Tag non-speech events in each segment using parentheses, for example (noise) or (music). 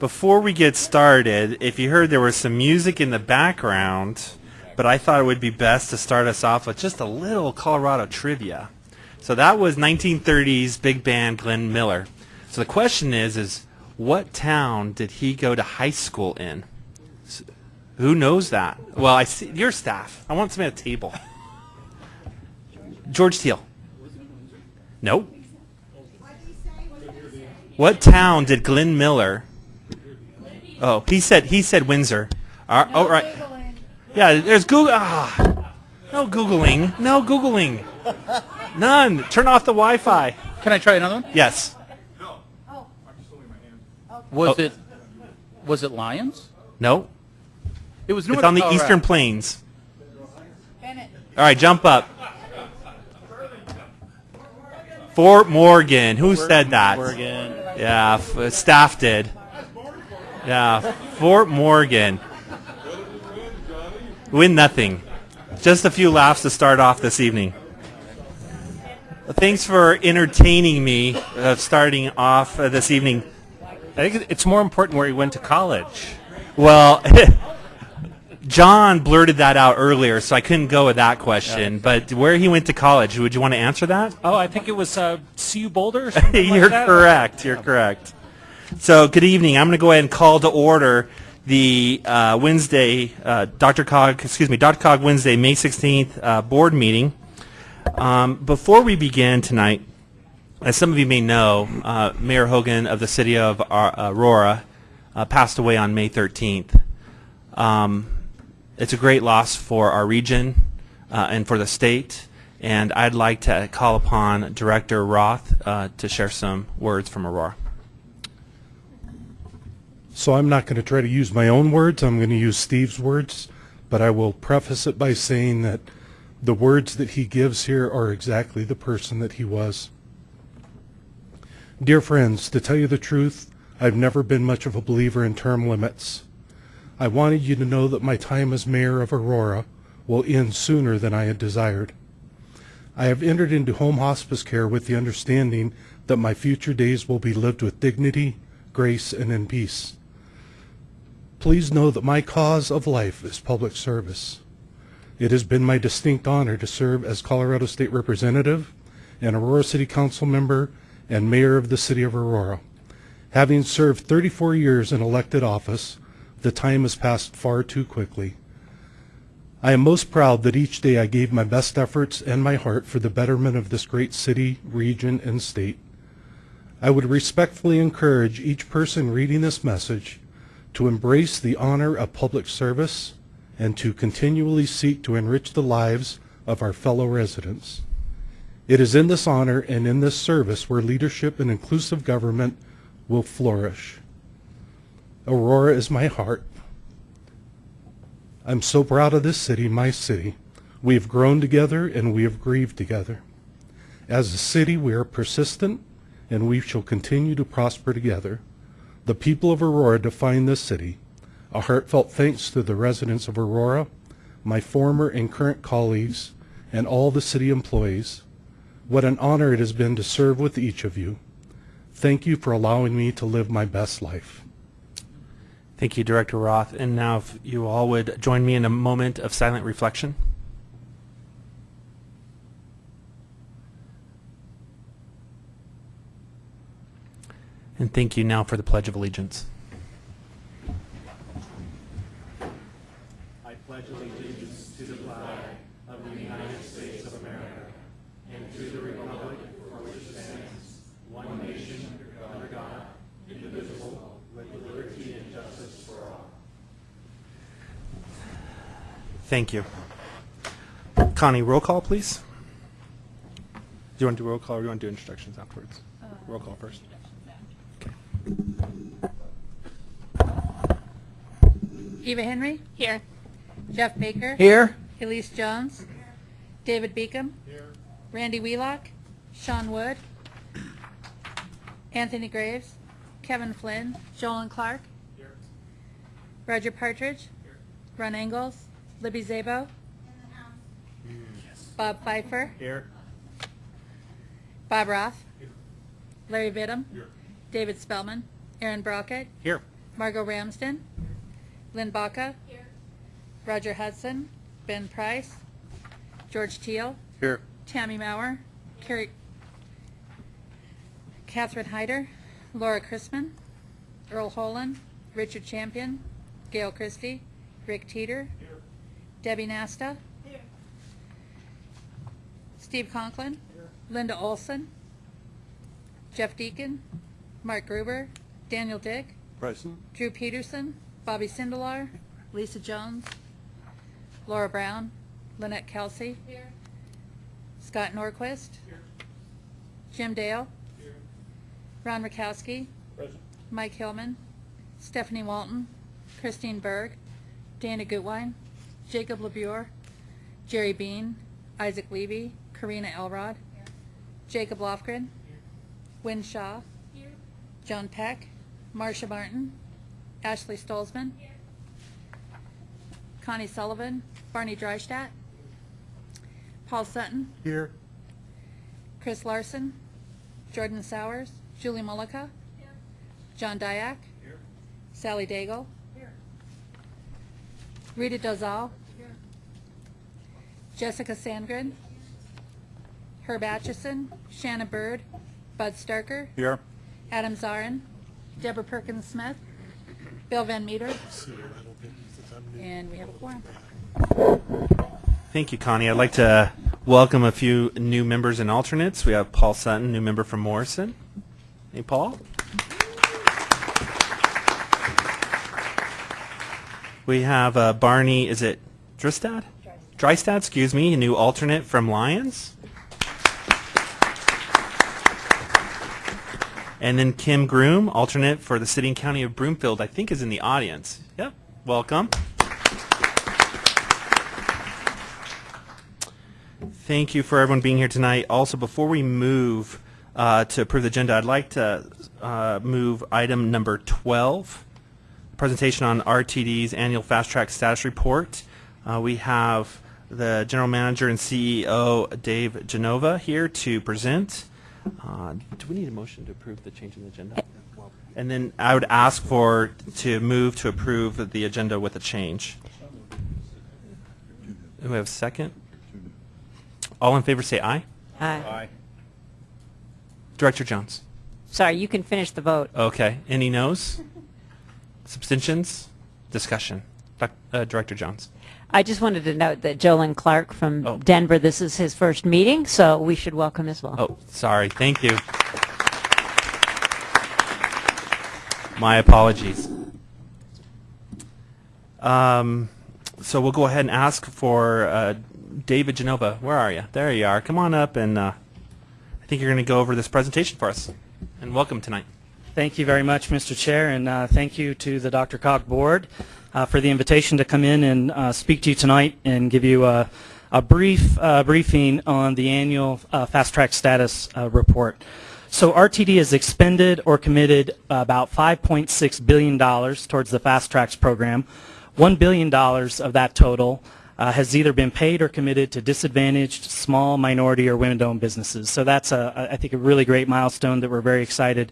Before we get started, if you heard there was some music in the background, but I thought it would be best to start us off with just a little Colorado trivia. So that was 1930s big band Glenn Miller. So the question is, is what town did he go to high school in? S- Who knows that? Well, I see your staff. I want somebody at the table. George Teal. Nope. What town did Glenn Miller? Oh, he said he said Windsor. All right, oh, right. Yeah, there's Google. Ah, no googling. No googling. None. Turn off the Wi-Fi. Can I try another one? Yes. Was Oh. it was it Lyons? No. It was It's on the Colorado. Eastern Plains. Bennett. All right, jump up. Fort Morgan. Who said that? Oregon. Yeah, f- staff did. Yeah, Fort Morgan. Win nothing. Just a few laughs to start off this evening. Thanks for entertaining me uh, starting off uh, this evening. I think it's more important where he went to college. Well, (laughs) John blurted that out earlier, so I couldn't go with that question. But where he went to college, would you want to answer that? Oh, I think it was uh, CU Boulder. Or (laughs) something You're like correct. You're correct. So, good evening. I'm going to go ahead and call to order the uh, Wednesday, uh, DRCOG, excuse me, DRCOG Wednesday, May 16th uh, board meeting. Um, before we begin tonight, as some of you may know, uh, Mayor Hogan of the city of Aurora uh, passed away on May 13th. Um, it's a great loss for our region uh, and for the state. And I'd like to call upon Director Roth to share some words from Aurora. So I'm not going to try to use my own words. I'm going to use Steve's words, but I will preface it by saying that the words that he gives here are exactly the person that he was. Dear friends, to tell you the truth, I've never been much of a believer in term limits. I wanted you to know that my time as mayor of Aurora will end sooner than I had desired. I have entered into home hospice care with the understanding that my future days will be lived with dignity, grace, and in peace. Please know that my cause of life is public service. It has been my distinct honor to serve as Colorado State Representative and Aurora City Council member and Mayor of the City of Aurora. Having served 34 years in elected office, the time has passed far too quickly. I am most proud that each day I gave my best efforts and my heart for the betterment of this great city, region, and state. I would respectfully encourage each person reading this message to embrace the honor of public service and to continually seek to enrich the lives of our fellow residents. It is in this honor and in this service where leadership and inclusive government will flourish. Aurora is my heart. I'm so proud of this city, my city. We have grown together and we have grieved together. As a city, we are persistent and we shall continue to prosper together. The people of Aurora define this city. A heartfelt thanks to the residents of Aurora, my former and current colleagues, and all the city employees. What an honor it has been to serve with each of you. Thank you for allowing me to live my best life. Thank you, Director Roth. And now, if you all would join me in a moment of silent reflection. And thank you now for the Pledge of Allegiance. I pledge allegiance to the flag of the United States of America and to the republic for which it stands, one nation, under God, indivisible, with liberty and justice for all. Thank you. Connie, roll call, please. Do you want to do roll call or do you want to do introductions afterwards? Uh, roll call first. Eva Henry? Here. Jeff Baker? Here. Elise Jones? David Beacom? Here. Randy Wheelock? Sean Wood? Anthony Graves? Kevin Flynn? Joel Clark? Here. Roger Partridge? Here. Ron Engels? Libby Szabo? Bob Fifer? Here. Bob Roth? Larry Vittum? David Spellman? Aaron Brockett? Here. Margot Ramsden. Lynn Baca. Here. Roger Hudson. Ben Price. George Teal. Here. Tammy Mauer. Carrie, Catherine Hyder. Laura Chrisman. Earl Holen. Richard Champion. Gail Christie. Rick Teeter. Here. Debbie Nasta. Here. Steve Conklin. Here. Linda Olson. Jeff Deacon. Mark Gruber. Daniel Dick. Present. Drew Peterson. Bobby Sindelar. Lisa Jones. Laura Brown. Lynette Kelsey. Scott Norquist. Jim Dale. Ron Rakowski. Mike Hillman. Stephanie Walton. Christine Berg. Dana Gutwein. Jacob LaBure. Jerry Bean. Isaac Levy. Karina Elrod. Jacob Lofgren. Wynn Shaw. John Peck. Marcia Martin. Ashley Stolzman. Connie Sullivan. Barney Dreistadt. Paul Sutton. Here. Chris Larson. Jordan Sowers. Julie Mullica. John Diak. Sally Daigle. Rita Dozal. Jessica Sandgren. Herb Atchison. Shanna Bird. Bud Starker. Here. Adam Zarin. Deborah Perkins Smith. Bill Van Meter. And we have a quorum. Thank you, Connie. I'd like to welcome a few new members and alternates. We have Paul Sutton, new member from Morrison. Hey, Paul. We have uh, Barney, is it Dristad? Drystad, excuse me, a new alternate from Lyons. And then Kim Groom, alternate for the City and County of Broomfield, I think is in the audience. Yep, welcome. Thank you for everyone being here tonight. Also, before we move uh, to approve the agenda, I'd like to uh, move item number 12, presentation on RTD's annual fast track status report. Uh, we have the general manager and CEO Dave Genova here to present. Uh, do we need a motion to approve the change in the agenda? And then I would ask for to move to approve the agenda with a change. Do we have a second? All in favor say aye. Aye. Director Jones. Sorry, you can finish the vote. Okay. Any noes? Abstentions? Discussion. Doc- uh, Director Jones. I just wanted to note that Jolon Clark from Oh. Denver, this is his first meeting, so we should welcome as well. Oh, sorry. Thank you. My apologies. Um, so we'll go ahead and ask for uh, David Genova. Where are you? There you are. Come on up, and uh, I think you're going to go over this presentation for us. And welcome tonight. Thank you very much, Mr. Chair, and uh, thank you to the DRCOG Board uh, for the invitation to come in and uh, speak to you tonight and give you a, a brief uh, briefing on the annual uh, Fast Track Status uh, Report. So RTD has expended or committed about $5.6 billion towards the FasTracks program. $1 billion of that total uh, has either been paid or committed to disadvantaged small, minority, or women-owned businesses. So that's, a, I think, a really great milestone that we're very excited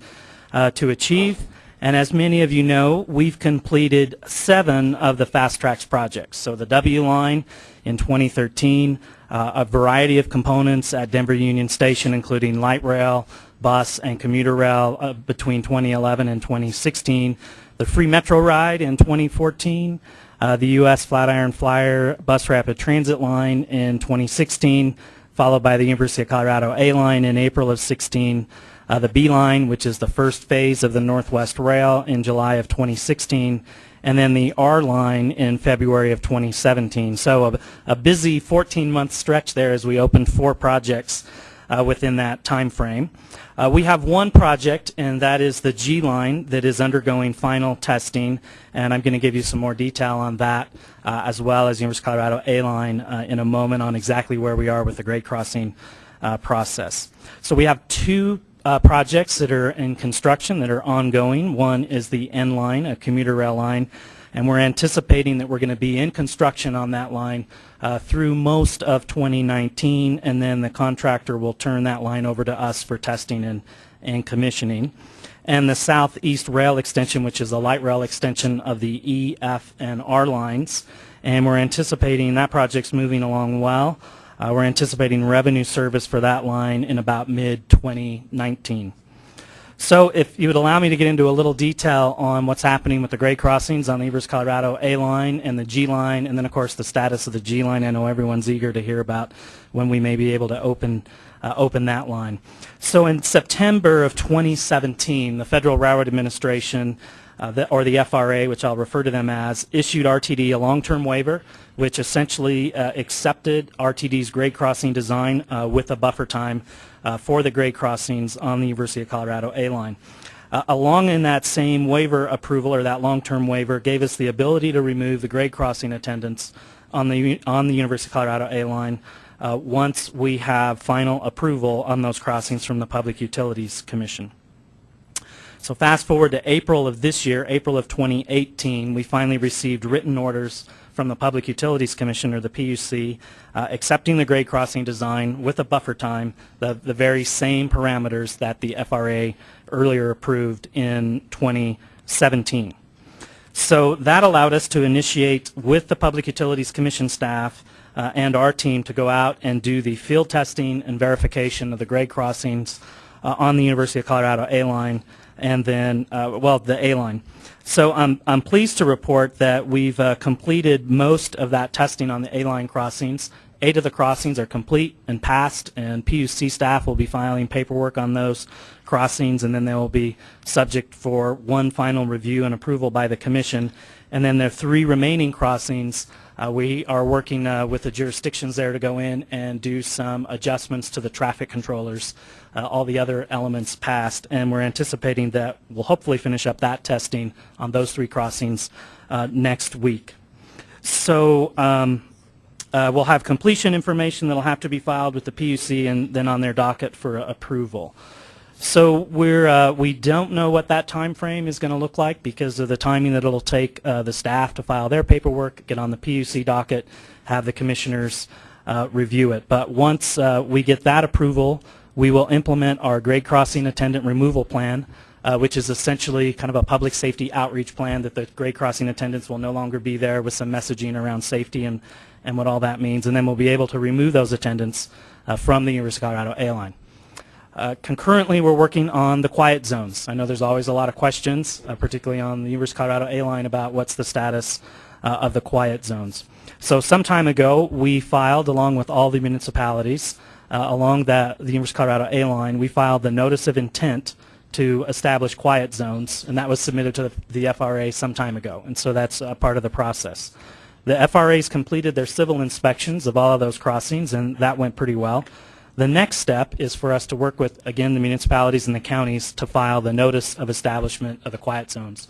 uh, to achieve. And as many of you know, we've completed seven of the FasTracks projects. So the W line in 2013, uh, a variety of components at Denver Union Station, including light rail, bus, and commuter rail uh, between 2011 and 2016. The free metro ride in 2014, uh, the U.S. Flatiron Flyer bus rapid transit line in 2016, followed by the University of Colorado A line in April of 16. Uh, the B line, which is the first phase of the Northwest Rail in July of 2016, and then the R line in February of 2017. So a, a busy 14-month stretch there as we opened four projects uh, within that time frame. Uh, we have one project, and that is the G line that is undergoing final testing, and I'm going to give you some more detail on that, uh, as well as the University of Colorado A line uh, in a moment on exactly where we are with the grade crossing uh, process. So we have two uh, projects that are in construction that are ongoing. One is the N line, a commuter rail line, and we're anticipating that we're going to be in construction on that line uh, through most of 2019, and then the contractor will turn that line over to us for testing and, and commissioning. and the Southeast Rail Extension, which is a light rail extension of the E, F, and R lines. And we're anticipating that project's moving along well. Uh, We're anticipating revenue service for that line in about mid-2019. So if you would allow me to get into a little detail on what's happening with the grade crossings on the Evers Colorado A line and the G line, and then of course the status of the G line. I know everyone's eager to hear about when we may be able to open uh, open that line. So in September of 2017, the Federal Railroad Administration, uh, the, or the FRA, which I'll refer to them as, issued RTD a long-term waiver, which essentially uh, accepted RTD's grade crossing design uh, with a buffer time uh, for the grade crossings on the University of Colorado A line. Uh, along in that same waiver approval or that long-term waiver gave us the ability to remove the grade crossing attendance on the on the University of Colorado A line uh, once we have final approval on those crossings from the Public Utilities Commission. So fast forward to April of this year, April of 2018, we finally received written orders from the Public Utilities Commission, or the PUC, uh, accepting the grade crossing design with a buffer time, the, the very same parameters that the FRA earlier approved in 2017. So that allowed us to initiate with the Public Utilities Commission staff uh, and our team to go out and do the field testing and verification of the grade crossings uh, on the University of Colorado A line and then, uh, well, the A line. So I'm, I'm pleased to report that we've uh, completed most of that testing on the A line crossings. Eight of the crossings are complete and passed, and PUC staff will be filing paperwork on those crossings, and then they will be subject for one final review and approval by the commission. And then the three remaining crossings, uh, we are working uh, with the jurisdictions there to go in and do some adjustments to the traffic controllers. Uh, all the other elements passed, and we're anticipating that we'll hopefully finish up that testing on those three crossings uh, next week. So um, uh, we'll have completion information that'll have to be filed with the PUC and then on their docket for approval. So we're uh, we don't know what that time frame is going to look like because of the timing that it'll take uh, the staff to file their paperwork, get on the PUC docket, have the commissioners uh, review it. But once uh, we get that approval, we will implement our grade crossing attendant removal plan, uh, which is essentially kind of a public safety outreach plan that the grade crossing attendants will no longer be there with some messaging around safety and, and what all that means. And then we'll be able to remove those attendants uh, from the University of Colorado A-line. Uh, concurrently, we're working on the quiet zones. I know there's always a lot of questions, uh, particularly on the University of Colorado A-line about what's the status uh, of the quiet zones. So some time ago, we filed, along with all the municipalities, uh, along that, the University of Colorado A-line, we filed the notice of intent to establish quiet zones, and that was submitted to the FRA some time ago, and so that's a part of the process. The FRA's completed their civil inspections of all of those crossings, and that went pretty well. The next step is for us to work with, again, the municipalities and the counties to file the notice of establishment of the quiet zones.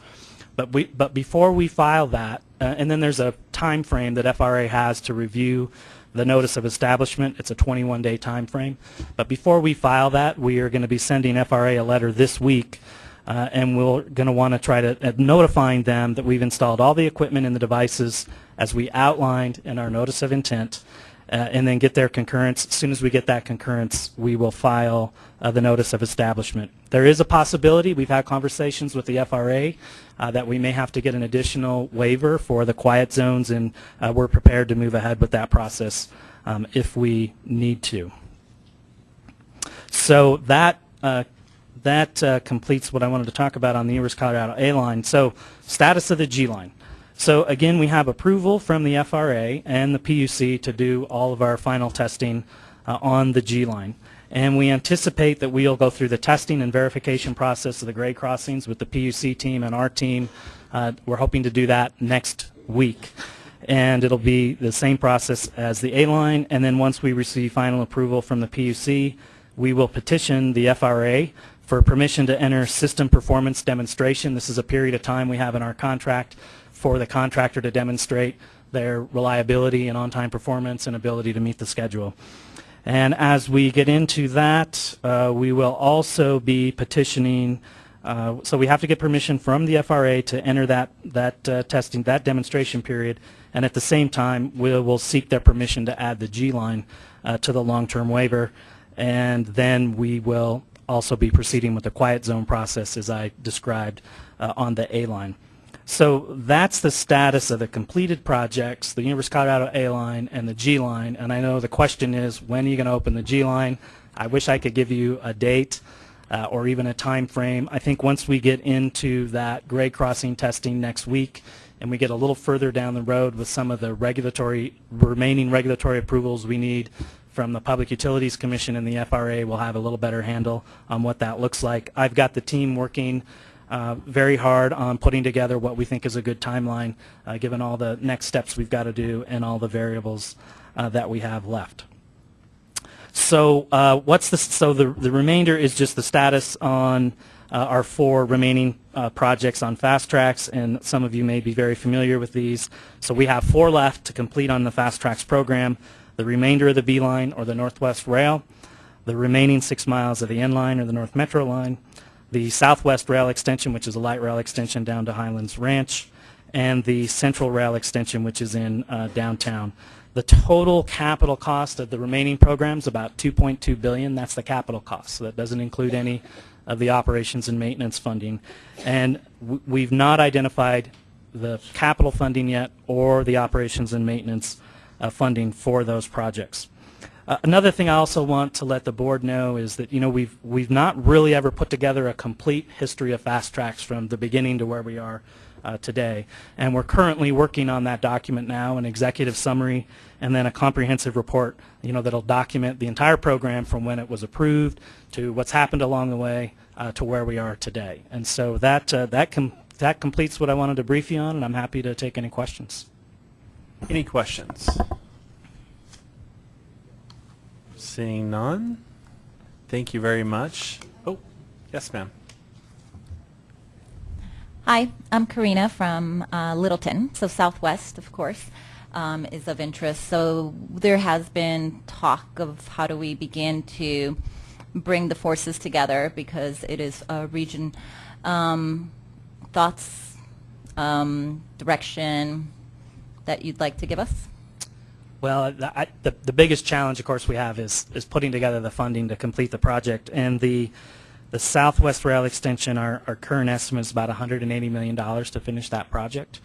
But, we, but before we file that, uh, and then there's a time frame that FRA has to review the notice of establishment. It's a 21-day time frame. But before we file that, we are going to be sending FRA a letter this week, uh, and we're going to want to try to uh, notifying them that we've installed all the equipment and the devices as we outlined in our notice of intent, and then get their concurrence. As soon as we get that concurrence, we will file uh, the notice of establishment. There is a possibility, we've had conversations with the FRA, uh, that we may have to get an additional waiver for the quiet zones, and uh, we're prepared to move ahead with that process um, if we need to. So that uh, that uh, completes what I wanted to talk about on the of Colorado A line. So status of the G line. So again, we have approval from the FRA and the PUC to do all of our final testing uh, on the G line. And we anticipate that we'll go through the testing and verification process of the grade crossings with the PUC team and our team. Uh, we're hoping to do that next week. And it'll be the same process as the A line. And then once we receive final approval from the PUC, we will petition the FRA for permission to enter system performance demonstration. This is a period of time we have in our contract for the contractor to demonstrate their reliability and on-time performance and ability to meet the schedule. And as we get into that, uh, we will also be petitioning, uh, so we have to get permission from the FRA to enter that, that uh, testing, that demonstration period, and at the same time, we will seek their permission to add the G line uh, to the long-term waiver, and then we will also be proceeding with the quiet zone process as I described uh, on the A line. So that's the status of the completed projects, the University of Colorado A line and the G line. And I know the question is, when are you going to open the G line? I wish I could give you a date uh, or even a time frame. I think once we get into that grade crossing testing next week and we get a little further down the road with some of the regulatory remaining regulatory approvals we need from the Public Utilities Commission and the FRA, we'll have a little better handle on what that looks like. I've got the team working uh, very hard on putting together what we think is a good timeline, uh, given all the next steps we've got to do and all the variables uh, that we have left. So uh, what's the so the the remainder is just the status on our four remaining projects on FasTracks, and some of you may be very familiar with these. So we have four left to complete on the FasTracks program. The remainder of the B line or the Northwest Rail, the remaining six miles of the N line or the North Metro line, the Southwest Rail extension, which is a light rail extension down to Highlands Ranch, and the Central Rail extension, which is in uh, downtown. The total capital cost of the remaining programs about 2.2 billion. That's the capital cost. So that doesn't include any of the operations and maintenance funding. And we've not identified the capital funding yet or the operations and maintenance uh, funding for those projects. Uh, another thing I also want to let the board know is that you know we've we've not really ever put together a complete history of FasTracks from the beginning to where we are uh, today, and we're currently working on that document now, an executive summary, and then a comprehensive report. You know that'll document the entire program from when it was approved to what's happened along the way uh, to where we are today. And so that uh, that com- that completes what I wanted to brief you on, and I'm happy to take any questions. Any questions? Seeing none, thank you very much. Oh, yes, ma'am. Hi, I'm Karina from uh, Littleton, so Southwest, of course, um, is of interest. So there has been talk of how do we begin to bring the forces together because it is a region. Um, thoughts, um, direction that you'd like to give us? Well, the, I, the, the biggest challenge, of course, we have is, is putting together the funding to complete the project. And the, the Southwest Rail Extension, our, our current estimate is about $180 million to finish that project.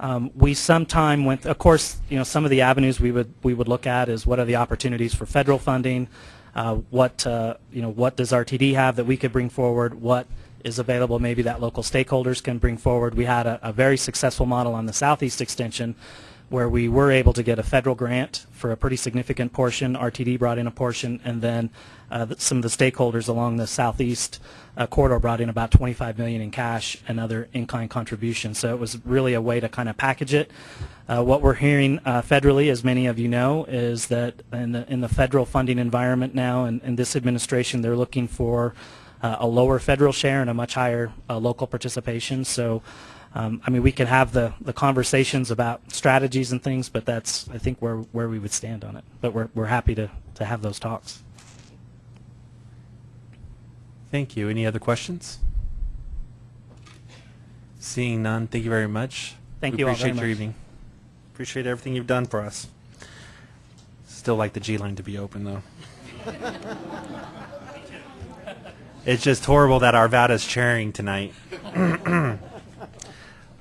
Um, we sometime went, of course, you know, some of the avenues we would, we would look at is what are the opportunities for federal funding, uh, what, uh, you know, what does RTD have that we could bring forward, what is available maybe that local stakeholders can bring forward. We had a, a very successful model on the Southeast Extension where we were able to get a federal grant for a pretty significant portion. RTD brought in a portion, and then uh, some of the stakeholders along the southeast uh, corridor brought in about 25 million in cash and other in-kind contributions. So it was really a way to kind of package it. Uh, what we're hearing uh, federally, as many of you know, is that in the in the federal funding environment now, and in this administration, they're looking for uh, a lower federal share and a much higher uh, local participation. So. Um, I mean, we can have the, the conversations about strategies and things, but that's, I think, where, where we would stand on it. But we're, we're happy to, to have those talks. Thank you. Any other questions? Seeing none, thank you very much. Thank We you all appreciate very your much. evening. Appreciate everything you've done for us. Still like the G line to be open though. (laughs) it's just horrible that Arvada's chairing tonight. (laughs)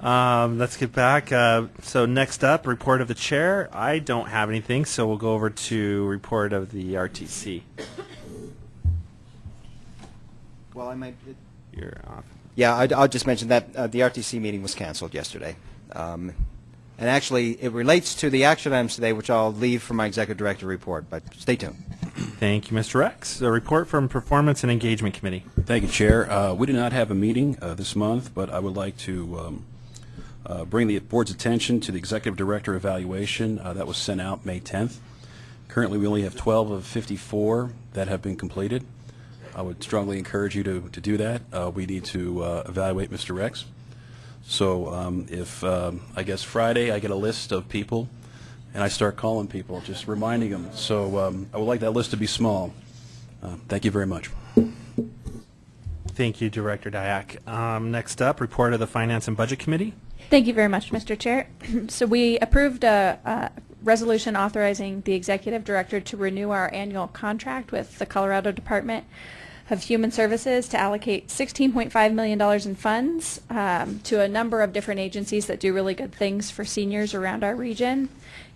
um, let's get back. Uh, so next up, report of the chair. I don't have anything, so we'll go over to report of the RTC. Well, I might. You're off. Yeah, I'd, I'll just mention that uh, the RTC meeting was canceled yesterday. Um, and actually, it relates to the action items today, which I'll leave for my executive director report, but stay tuned. Thank you, Mr. Rex. A report from Performance and Engagement Committee. Thank you, Chair. Uh, We did not have a meeting uh, this month, but I would like to um, uh, bring the board's attention to the Executive Director evaluation uh, that was sent out May 10th. Currently, we only have 12 of 54 that have been completed. I would strongly encourage you to to do that. Uh, We need to uh, evaluate Mr. Rex. So um, if, um, I guess Friday, I get a list of people, and I start calling people, just reminding them. So um, I would like that list to be small. Uh, Thank you very much. Thank you, Director Diak. Um, next up, report of the Finance and Budget Committee. Thank you very much, Mr. Chair. (clears throat) So we approved a, a resolution authorizing the executive director to renew our annual contract with the Colorado Department of Human Services to allocate $16.5 million in funds um, to a number of different agencies that do really good things for seniors around our region.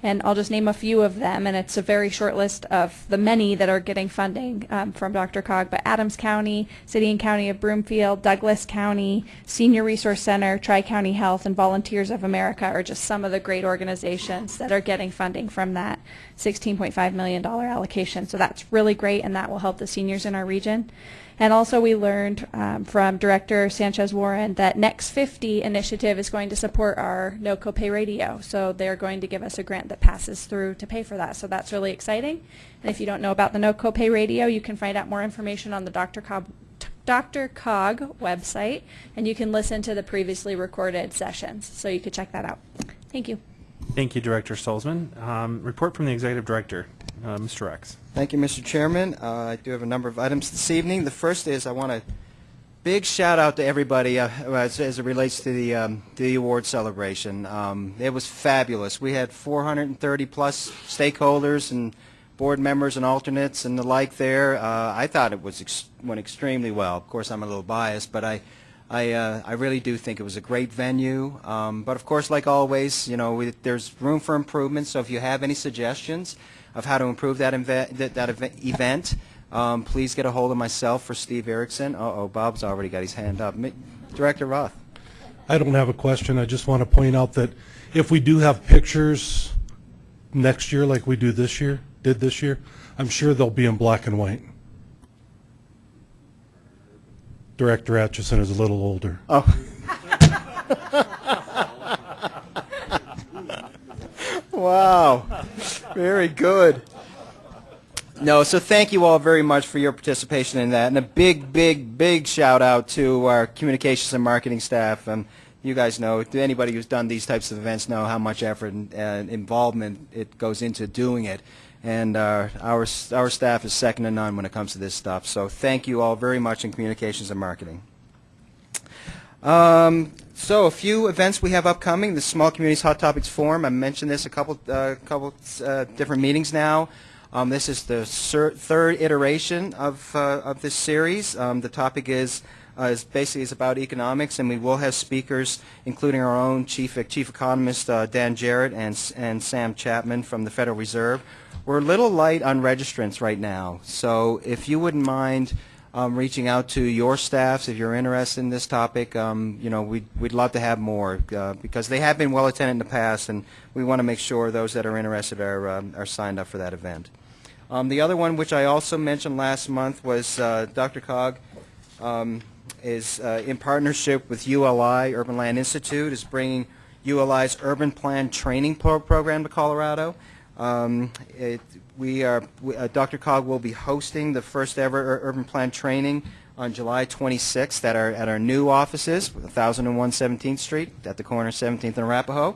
And I'll just name a few of them, and it's a very short list of the many that are getting funding um, from DRCOG, but Adams County, City and County of Broomfield, Douglas County, Senior Resource Center, Tri-County Health, and Volunteers of America are just some of the great organizations that are getting funding from that $16.5 million allocation. So that's really great, and that will help the seniors in our region. And also we learned um, from Director Sanchez Warren that Next 50 initiative is going to support our no copay radio. So they're going to give us a grant that passes through to pay for that. So that's really exciting. And if you don't know about the no copay radio, you can find out more information on the Dr. Cobb DRCOG website, and you can listen to the previously recorded sessions. So you could check that out. Thank you. Thank you, Director Stolzman. Um, report from the Executive Director, uh, Mr. Rex. Thank you, Mr. Chairman. Uh, I do have a number of items this evening. The first is I want to big shout out to everybody uh, as, as it relates to the um, the award celebration. Um, it was fabulous. We had 430 plus stakeholders and board members and alternates and the like there. Uh, I thought it was ex went extremely well. Of course, I'm a little biased, but I. I, uh, I really do think it was a great venue, um, but of course, like always, you know, we, there's room for improvement. So if you have any suggestions of how to improve that, that, that ev- event, um, please get a hold of myself for Steve Erickson. Uh-oh, Bob's already got his hand up. Mi- Director Roth. I don't have a question. I just want to point out that if we do have pictures next year like we do this year, did this year, I'm sure they'll be in black and white. Director Atchison is a little older. Oh. (laughs) wow. Very good. No, so thank you all very much for your participation in that. And a big, big, big shout out to our communications and marketing staff. Um, you guys know, anybody who's done these types of events know how much effort and uh, involvement it goes into doing it. And uh, our, our staff is second to none when it comes to this stuff. So thank you all very much in communications and marketing. Um, so a few events we have upcoming. The Small Communities Hot Topics Forum. I mentioned this a couple, uh, couple uh, different meetings now. Um, this is the third iteration of, uh, of this series. Um, the topic is, uh, is basically is about economics, and we will have speakers, including our own chief chief economist uh, Dan Jerrett and and Sam Chapman from the Federal Reserve. We're a little light on registrants right now, so if you wouldn't mind um, reaching out to your staffs if you're interested in this topic. Um, you know, we'd, we'd love to have more uh, because they have been well attended in the past, and we want to make sure those that are interested are, um, are signed up for that event. Um, the other one, which I also mentioned last month, was uh, DRCOG um, is uh, in partnership with ULI, Urban Land Institute, is bringing ULI's Urban Plan Training pro program to Colorado. Um, it, we are, we, uh, DRCOG will be hosting the first ever urban plan training on July 26th at our, at our new offices, 1001 17th Street, at the corner of 17th and Arapahoe.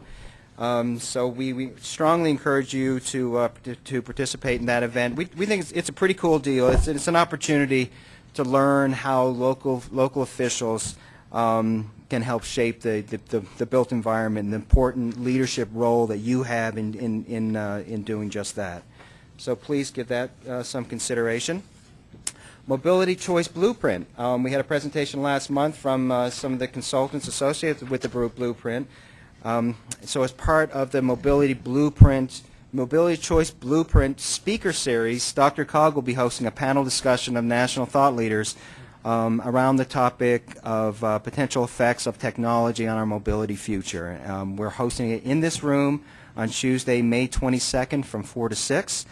Um, so we, we strongly encourage you to, uh, to, to participate in that event. We, we think it's, it's a pretty cool deal. It's, it's an opportunity to learn how local, local officials um, can help shape the, the, the, the, built environment, the important leadership role that you have in, in, in, uh, in doing just that. So please give that uh, some consideration. Mobility Choice Blueprint. Um, we had a presentation last month from uh, some of the consultants associated with the Blueprint. Um, so as part of the Mobility Blueprint, Mobility Choice Blueprint speaker series, DRCOG will be hosting a panel discussion of national thought leaders um, around the topic of uh, potential effects of technology on our mobility future. Um, we're hosting it in this room on Tuesday, May 22nd from 4 to 6.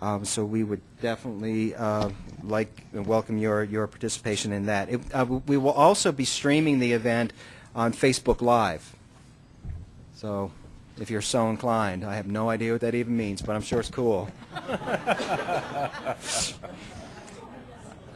Um, so we would definitely uh, like and welcome your, your participation in that. It, uh, we will also be streaming the event on Facebook Live. So if you're so inclined, I have no idea what that even means, but I'm sure it's cool. (laughs)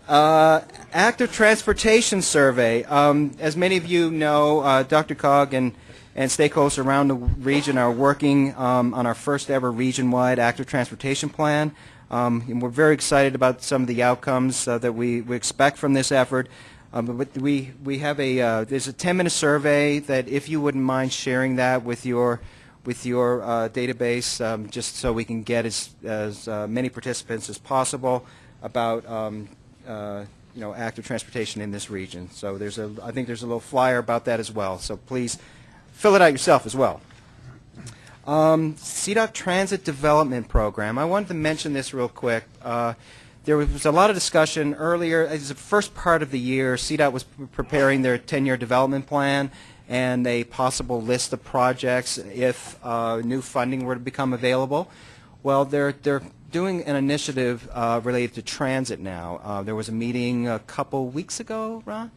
uh, active transportation survey. Um, as many of you know, uh, DRCOG and and stakeholders around the region are working um, on our first ever region-wide active transportation plan. Um, and we're very excited about some of the outcomes uh, that we, we expect from this effort. Um, but we, we have a, uh, there's a 10-minute survey that if you wouldn't mind sharing that with your, with your uh, database, um, just so we can get as, as uh, many participants as possible about um, uh, you know, active transportation in this region. So there's a, I think there's a little flyer about that as well. So please fill it out yourself as well. Um, CDOT Transit Development Program. I wanted to mention this real quick. Uh, there was a lot of discussion earlier. As the first part of the year, CDOT was preparing their 10-year development plan and a possible list of projects if uh, new funding were to become available. Well, they're they're doing an initiative uh, related to transit now. Uh, there was a meeting a couple weeks ago, Ron,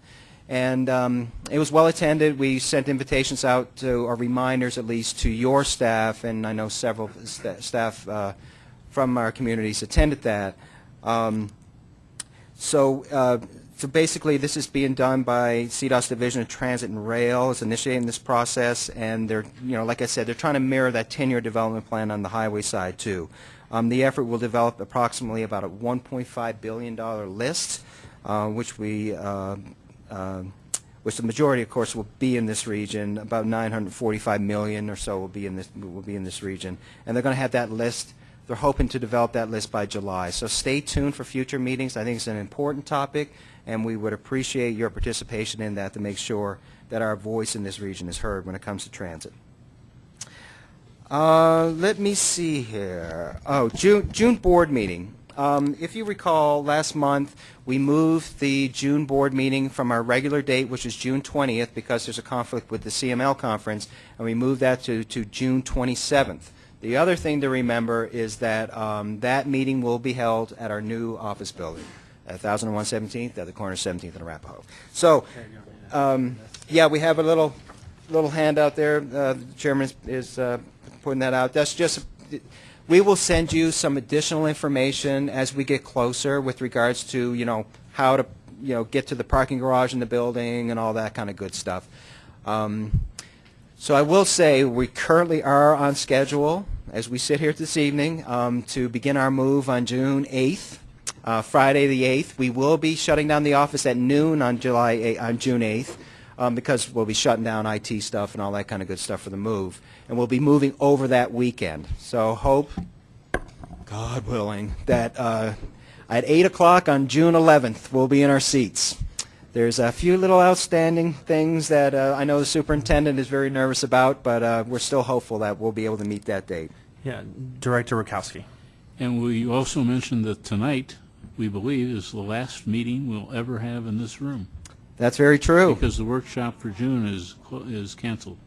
and um, it was well attended. We sent invitations out to, or reminders at least, to your staff, and I know several sta- staff uh, from our communities attended that. Um, so, uh, so basically, this is being done by CDOT's Division of Transit and Rail. It's initiating this process, and they're, you know, like I said, they're trying to mirror that 10-year development plan on the highway side too. Um, the effort will develop approximately about a 1.5 billion dollar list, uh, which we, uh, uh, which the majority, of course, will be in this region. About 945 million or so will be in this will be in this region, and they're going to have that list. They're hoping to develop that list by July. So stay tuned for future meetings. I think it's an important topic, and we would appreciate your participation in that to make sure that our voice in this region is heard when it comes to transit. Uh, let me see here. Oh, June, June board meeting. Um, if you recall, last month we moved the June board meeting from our regular date, which is June 20th, because there's a conflict with the CML conference, and we moved that to, to June 27th. The other thing to remember is that um, that meeting will be held at our new office building, at 1001 17th, at the corner of 17th and Arapahoe. So, um, yeah, we have a little little handout there. Uh, the chairman is, is uh, putting that out. That's just, we will send you some additional information as we get closer with regards to, you know, how to, you know, get to the parking garage in the building and all that kind of good stuff. Um, so I will say we currently are on schedule as we sit here this evening um, to begin our move on June 8th, uh, Friday the 8th. We will be shutting down the office at noon on July 8, on June 8th um, because we'll be shutting down IT stuff and all that kind of good stuff for the move. And we'll be moving over that weekend. So hope, God willing, that uh, at 8 o'clock on June 11th we'll be in our seats. There's a few little outstanding things that uh, I know the superintendent is very nervous about, but uh, we're still hopeful that we'll be able to meet that date. Yeah, Director Rakowski. And we also mentioned that tonight, we believe, is the last meeting we'll ever have in this room. That's very true. Because the workshop for June is, is canceled,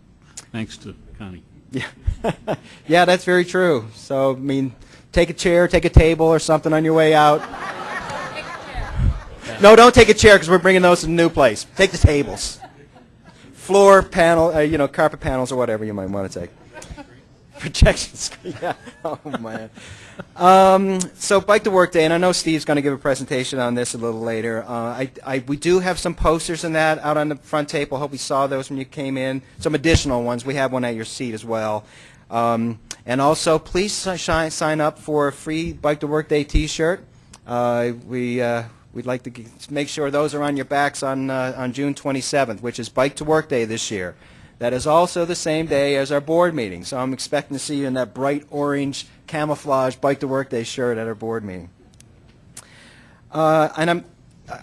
thanks to Connie. Yeah, (laughs) yeah, that's very true. So, I mean, take a chair, take a table or something on your way out. No, don't take a chair because we're bringing those to the new place. Take the tables. Floor panel, uh, you know, carpet panels or whatever you might want to take. Projection (laughs) screen, yeah. Oh, man. Um, so Bike to Work Day, and I know Steve's going to give a presentation on this a little later. Uh, I, I, we do have some posters in that out on the front table. I hope you saw those when you came in. Some additional ones. We have one at your seat as well. Um, and also, please si- sign up for a free Bike to Work Day T-shirt. Uh, we uh, we'd like to make sure those are on your backs on uh, on June 27th, which is Bike to Work Day this year. That is also the same day as our board meeting, so I'm expecting to see you in that bright orange camouflage Bike to Work Day shirt at our board meeting. Uh, and I'm,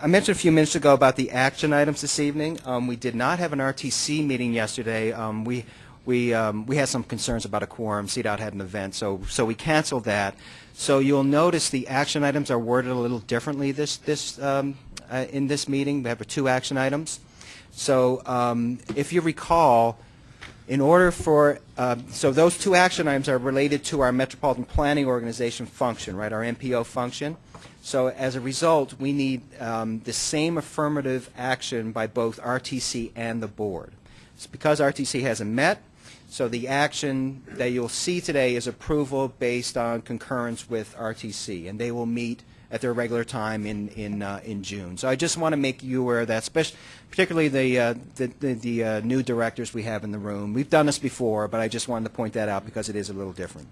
I mentioned a few minutes ago about the action items this evening. Um, we did not have an RTC meeting yesterday. Um, we we um, we had some concerns about a quorum. CDOT had an event, so so we canceled that. So you'll notice the action items are worded a little differently this this um, uh, in this meeting. We have two action items. So um, if you recall, in order for, uh, so those two action items are related to our Metropolitan Planning Organization function, right, our MPO function. So as a result, we need um, the same affirmative action by both RTC and the board. It's because RTC hasn't met, so the action that you'll see today is approval based on concurrence with RTC, and they will meet at their regular time in in uh, in June. So I just want to make you aware of that, especially, particularly the uh, the, the, the uh, new directors we have in the room. We've done this before, but I just wanted to point that out because it is a little different.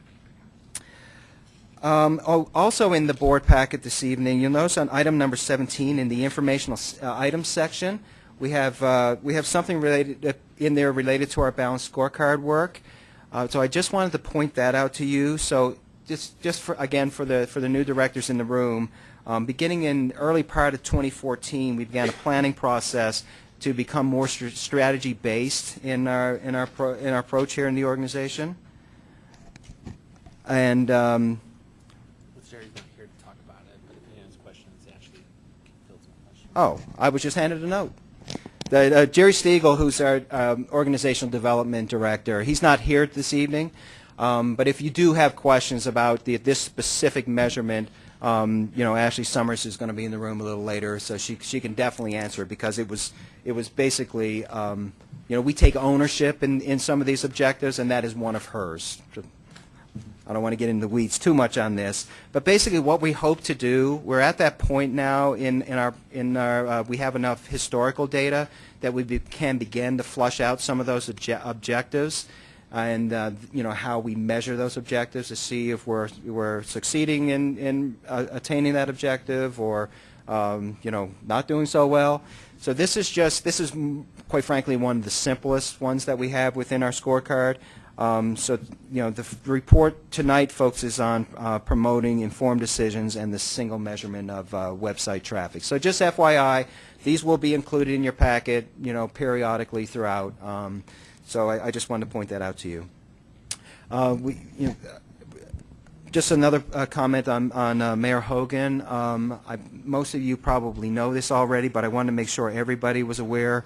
Um, oh, also in the board packet this evening, you'll notice on item number 17 in the informational uh, items section, we have uh, we have something related uh, in there related to our balanced scorecard work. So I just wanted to point that out to you. So just just for again for the for the new directors in the room, Um, beginning in early part of 2014, we began a planning process to become more str- strategy based in our in our pro- in our approach here in the organization. And um, Jerry's not to talk about it, but if he has questions, actually fields my questions. Oh, I was just handed a note. The, uh, Jerry Stigall, who's our um, organizational development director, he's not here this evening. Um, but if you do have questions about the, this specific measurement, um, you know, Ashley Summers is going to be in the room a little later, so she she can definitely answer it because it was it was basically, um, you know, we take ownership in in some of these objectives, and that is one of hers. I don't want to get into the weeds too much on this, but basically what we hope to do, we're at that point now in, in our, in our uh, we have enough historical data that we be, can begin to flush out some of those obje- objectives and, uh, you know, how we measure those objectives to see if we're, we're succeeding in, in uh, attaining that objective or, um, you know, not doing so well. So this is just, this is mm, quite frankly one of the simplest ones that we have within our scorecard. Um, so, you know, the report tonight focuses on uh, promoting informed decisions and the single measurement of uh, website traffic. So just FYI, these will be included in your packet, you know, periodically throughout. Um, so I, I just wanted to point that out to you. Uh, we, you know, just another uh, comment on, on uh, Mayor Hogan. Um, I, most of you probably know this already, but I wanted to make sure everybody was aware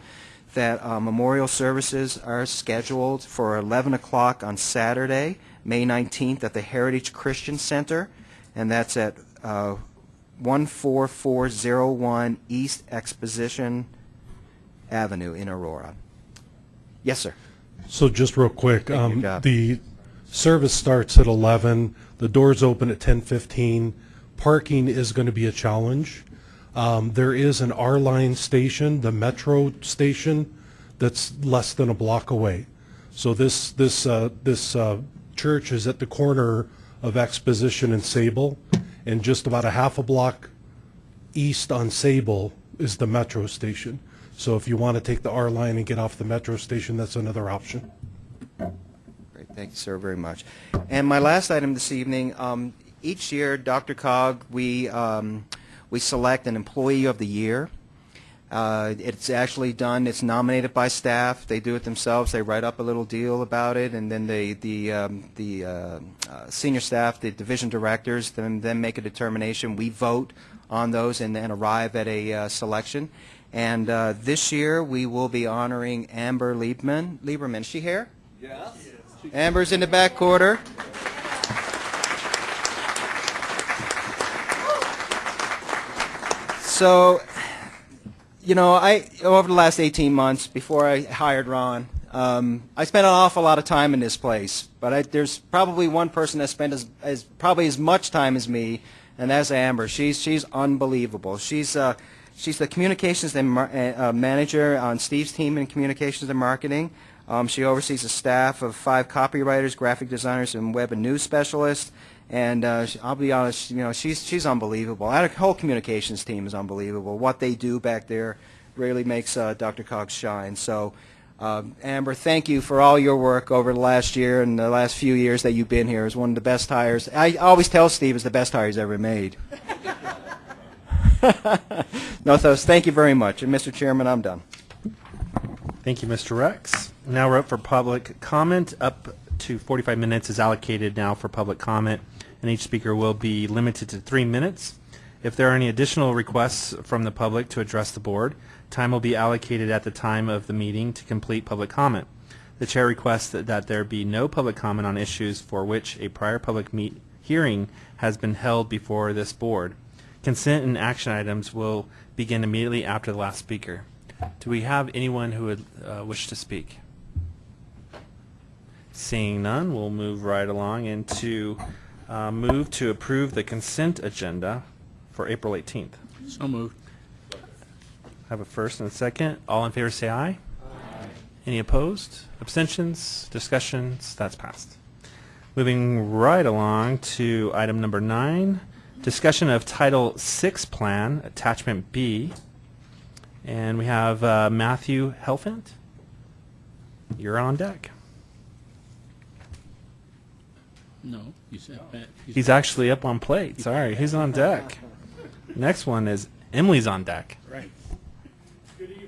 that uh, memorial services are scheduled for 11 o'clock on Saturday, May 19th, at the Heritage Christian Center, and that's at uh, 14401 East Exposition Avenue in Aurora. Yes, sir. So just real quick, Thank you, um, the service starts at 11, the doors open at 10:15. Parking is going to be a challenge. Um, There is an R-Line station, the Metro station, that's less than a block away. So this, this, uh, this uh, church is at the corner of Exposition and Sable, and just about a half a block east on Sable is the Metro station. So if you want to take the R line and get off the Metro station, that's another option. Great, thank you, sir, very much. And my last item this evening, um, each year, DRCOG, we, um, we select an Employee of the Year. Uh, It's actually done, it's nominated by staff, they do it themselves, they write up a little deal about it, and then they, the, um, the uh, uh, senior staff, the division directors, then, then make a determination. We vote on those and then arrive at a uh, selection. And uh, this year, we will be honoring Amber Lieberman. Lieberman, is she here? Yes. Amber's in the back quarter. So, you know, I over the last 18 months before I hired Ron, um, I spent an awful lot of time in this place. But I, there's probably one person that spent as, as probably as much time as me, and that's Amber. She's she's unbelievable. She's uh, she's the communications and uh, uh, manager on Steve's team in communications and marketing. Um, she oversees a staff of five copywriters, graphic designers, and web and news specialists. And uh, I'll be honest, you know, she's she's unbelievable. Our whole communications team is unbelievable. What they do back there really makes uh, DRCOG's shine. So, um, Amber, thank you for all your work over the last year and the last few years that you've been here. It's one of the best hires. I always tell Steve it's the best hire he's ever made. (laughs) no, those. Thank you very much. And Mr. Chairman, I'm done. Thank you, Mr. Rex. Now we're up for public comment. Up to 45 minutes is allocated now for public comment, and each speaker will be limited to three minutes. If there are any additional requests from the public to address the board, time will be allocated at the time of the meeting to complete public comment. The chair requests that, that there be no public comment on issues for which a prior public meet, hearing has been held before this board. Consent and action items will begin immediately after the last speaker. Do we have anyone who would uh, wish to speak? Seeing none, we'll move right along into uh, move to approve the consent agenda for April 18th. So moved. I have a first and a second. All in favor say aye. Any opposed? Abstentions? Discussions? That's passed. Moving right along to item number nine, discussion of Title VI Plan, Attachment B. And we have uh, Matthew Helfand. You're on deck. No, you said that. He's actually up on plate. Sorry, he's on deck. Next one is Emily's on deck. Right. Good evening,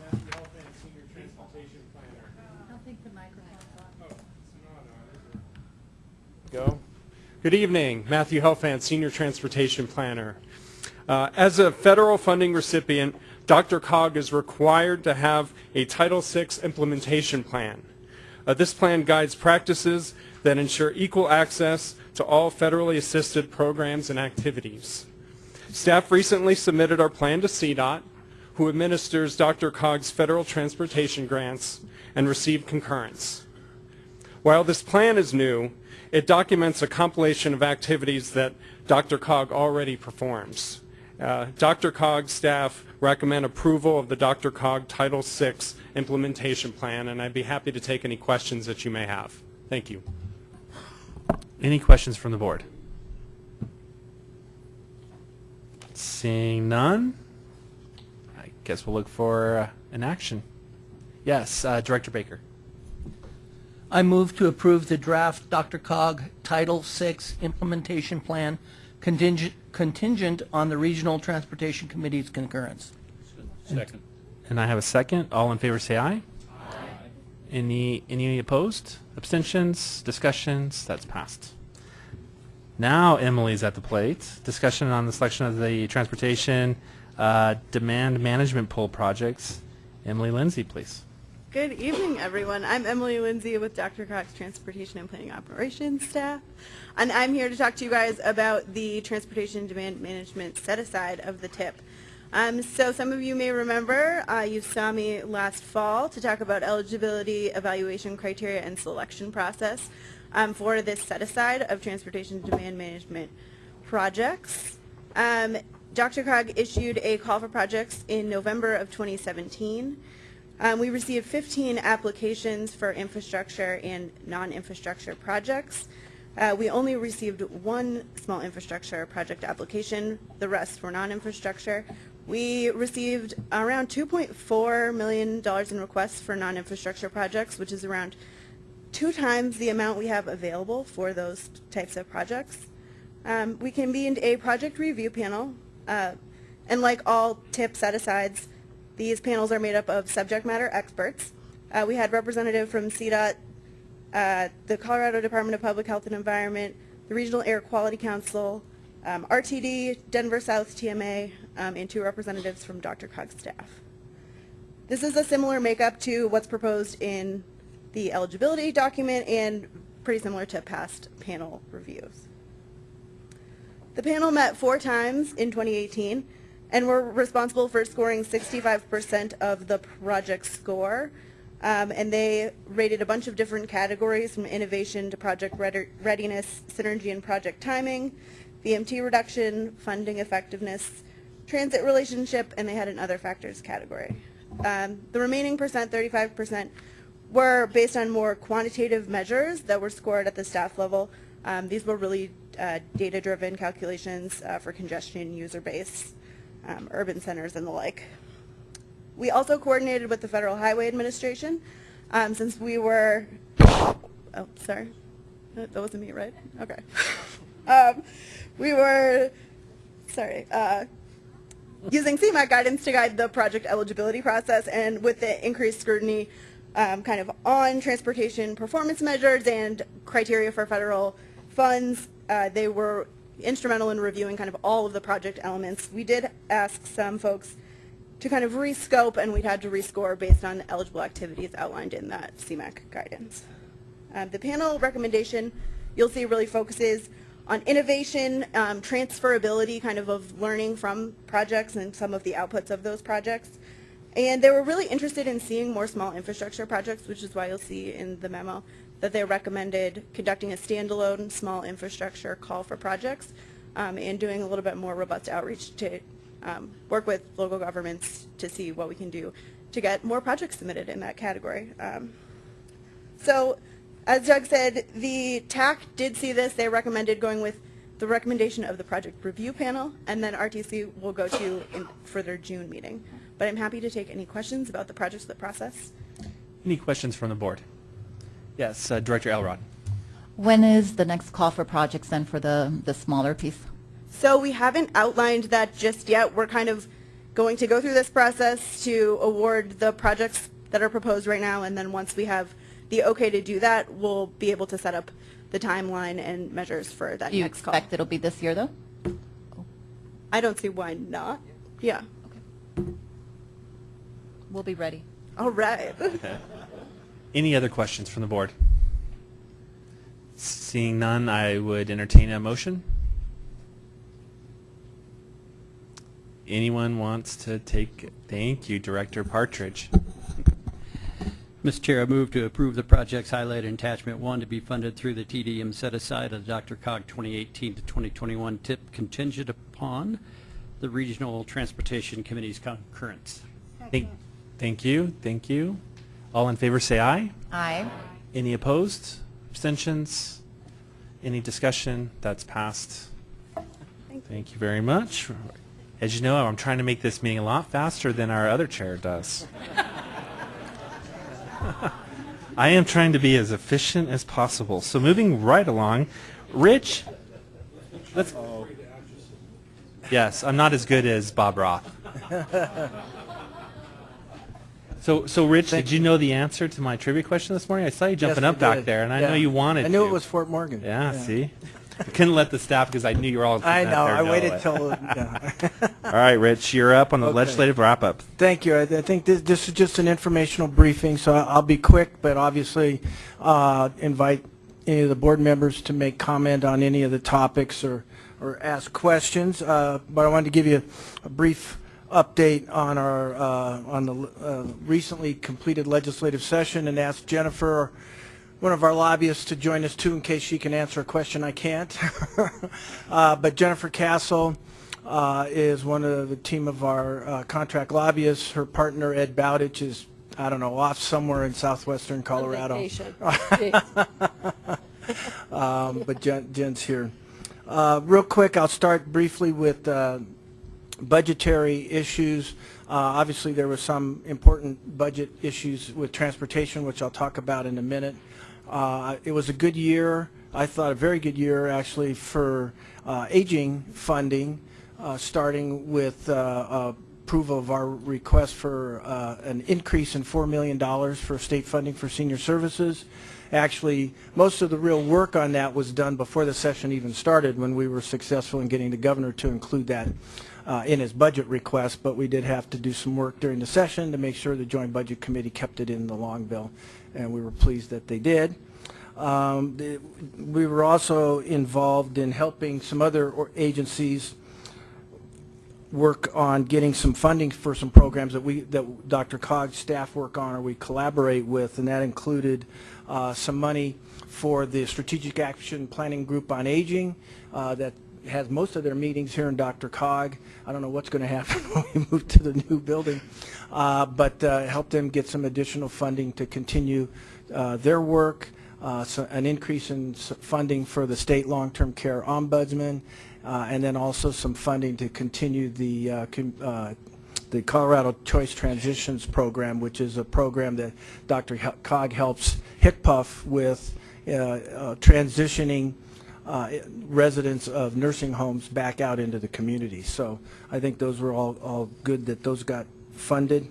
Matthew Helfand, Senior Transportation Planner. I don't think the microphone's on. Go. Good evening, Matthew Helfand, Senior Transportation Planner. Uh, as a federal funding recipient, DRCOG is required to have a Title VI implementation plan. Uh, this plan guides practices that ensure equal access to all federally assisted programs and activities. Staff recently submitted our plan to CDOT, who administers DRCOG's federal transportation grants, and received concurrence. While this plan is new, it documents a compilation of activities that DRCOG already performs. Uh, DRCOG's staff recommend approval of the DRCOG Title VI implementation plan, and I'd be happy to take any questions that you may have. Thank you. Any questions from the board? Seeing none, I guess we'll look for uh, an action. Yes, uh, Director Baker. I move to approve the draft DRCOG Title VI implementation plan contingent, contingent on the Regional Transportation Committee's concurrence. Second. And I have a second. All in favor say aye. Aye. Any, any opposed? Abstentions? Discussions? That's passed. Now Emily's at the plate. Discussion on the selection of the transportation uh, demand management pool projects. Emily Lindsay, please. Good evening, everyone. I'm Emily Lindsay with DRCOG's Transportation and Planning Operations staff, and I'm here to talk to you guys about the transportation demand management set-aside of the TIP. Um, so some of you may remember, uh, you saw me last fall to talk about eligibility, evaluation criteria, and selection process um, for this set-aside of transportation demand management projects. Um, DRCOG issued a call for projects in November of 2017. Um, we received 15 applications for infrastructure and non-infrastructure projects. Uh, we only received one small infrastructure project application. The rest were non-infrastructure. We received around $2.4 million in requests for non-infrastructure projects, which is around two times the amount we have available for those types of projects. Um, we convened a project review panel, uh, and like all TIP set-asides, these panels are made up of subject matter experts. Uh, we had representative from CDOT, uh, the Colorado Department of Public Health and Environment, the Regional Air Quality Council, um, RTD, Denver South TMA, um, and two representatives from DRCOG's staff. This is a similar makeup to what's proposed in the eligibility document and pretty similar to past panel reviews. The panel met four times in 2018 and were responsible for scoring 65% of the project score. Um, and they rated a bunch of different categories from innovation to project readiness, synergy and project timing, VMT reduction, funding effectiveness, transit relationship, and they had an other factors category. Um, the remaining percent, 35%, were based on more quantitative measures that were scored at the staff level. Um, these were really uh, data-driven calculations uh, for congestion, user base, um, urban centers, and the like. We also coordinated with the Federal Highway Administration um, since we were, oh, sorry, that wasn't me, right? Okay. Um, we were, sorry, uh, using CMAQ guidance to guide the project eligibility process and with the increased scrutiny um, kind of on transportation performance measures and criteria for federal funds, uh, they were instrumental in reviewing kind of all of the project elements. We did ask some folks to kind of rescope and we'd had to rescore based on eligible activities outlined in that CMAQ guidance. Um, the panel recommendation you'll see really focuses on innovation, um, transferability kind of of learning from projects and some of the outputs of those projects. And they were really interested in seeing more small infrastructure projects, which is why you'll see in the memo that they recommended conducting a standalone small infrastructure call for projects um, and doing a little bit more robust outreach to um, work with local governments to see what we can do to get more projects submitted in that category. Um, so as Doug said, the TAC did see this. They recommended going with the recommendation of the project review panel, and then RTC will go to in, for their June meeting. But I'm happy to take any questions about the projects, the process. Any questions from the board? Yes, uh, Director Elrod. When is the next call for projects then for the, the smaller piece? So we haven't outlined that just yet. We're kind of going to go through this process to award the projects that are proposed right now, and then once we have the okay to do that, we'll be able to set up the timeline and measures for that you next call. expect it'll be this year, though? I don't see why not. Yeah. Okay. We'll be ready. All right. (laughs) Any other questions from the board? Seeing none, I would entertain a motion. Anyone wants to take, thank you, Director Partridge. Mr. Chair, I move to approve the projects highlighted in attachment one to be funded through the TDM set aside of the DRCOG 2018 to 2021 tip contingent upon the Regional Transportation Committee's concurrence. Thank, thank you, thank you. All in favor say aye. Aye. Any opposed? Abstentions? Any discussion? That's passed. Thank you very much. As you know, I'm trying to make this meeting a lot faster than our other chair does. (laughs) I am trying to be as efficient as possible. So moving right along, Rich, let's. Oh. Yes, I'm not as good as Bob Roth. (laughs) So, so Rich, did you know the answer to my trivia question this morning? I saw you jumping Yes, up back did. there, and I Yeah. know you wanted I knew to. it was Fort Morgan. Yeah, see? I couldn't let the staff because I knew you were all I know. I waited it. till. (laughs) yeah. All right, Rich, you're up on the Okay. legislative wrap-up. Thank you. I, I think this, this is just an informational briefing, so I'll be quick, but obviously uh, invite any of the board members to make comment on any of the topics or, or ask questions. Uh, but I wanted to give you a brief update on our uh, on the uh, recently completed legislative session and ask Jennifer, one of our lobbyists, to join us too in case she can answer a question I can't. (laughs) uh, but Jennifer Cassell uh, is one of the team of our uh, contract lobbyists. Her partner Ed Bowditch is I don't know off somewhere in southwestern Colorado. (laughs) (laughs) um, but Jen, Jen's here. Uh, real quick, I'll start briefly with uh, budgetary issues. Uh, obviously, there were some important budget issues with transportation, which I'll talk about in a minute. Uh, it was a good year. I thought a very good year, actually, for uh, aging funding, uh, starting with uh, approval of our request for uh, an increase in $4 million for state funding for senior services. Actually, most of the real work on that was done before the session even started when we were successful in getting the governor to include that uh, in his budget request, but we did have to do some work during the session to make sure the Joint Budget Committee kept it in the long bill, and we were pleased that they did. Um, the- we were also involved in helping some other agencies work on getting some funding for some programs that we, that DRCOG's staff work on or we collaborate with, and that included uh, some money for the Strategic Action Planning Group on Aging uh, that has most of their meetings here in DRCOG. I don't know what's going to happen (laughs) when we move to the new building, uh, but uh, help them get some additional funding to continue uh, their work, uh, so an increase in funding for the state long-term care ombudsman, uh, and then also some funding to continue the uh, the Colorado Choice Transitions Program, which is a program that Dr. Cog helps HCPF with uh, uh, transitioning uh, residents of nursing homes back out into the community. So I think those were all, all good that those got funded.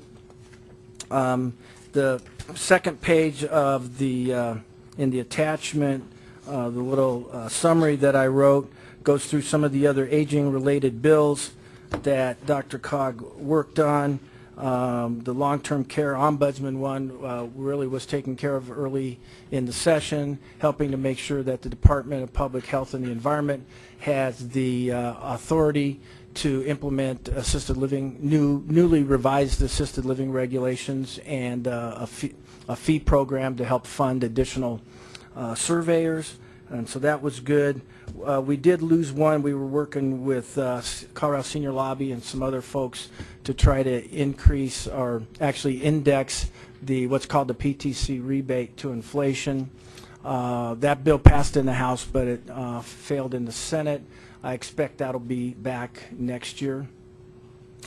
Um, The second page of the, uh, in the attachment, uh, the little uh, summary that I wrote goes through some of the other aging-related bills that DRCOG worked on. Um, The long-term care ombudsman one uh, really was taken care of early in the session, helping to make sure that the Department of Public Health and the Environment has the uh, authority to implement assisted living, new, newly revised assisted living regulations and uh, a fee, a fee program to help fund additional uh, surveyors, and so that was good. Uh, We did lose one. We were working with uh, Colorado Senior Lobby and some other folks to try to increase or actually index the, what's called the PTC rebate to inflation. Uh, That bill passed in the House, but it uh, failed in the Senate. I expect that'll be back next year.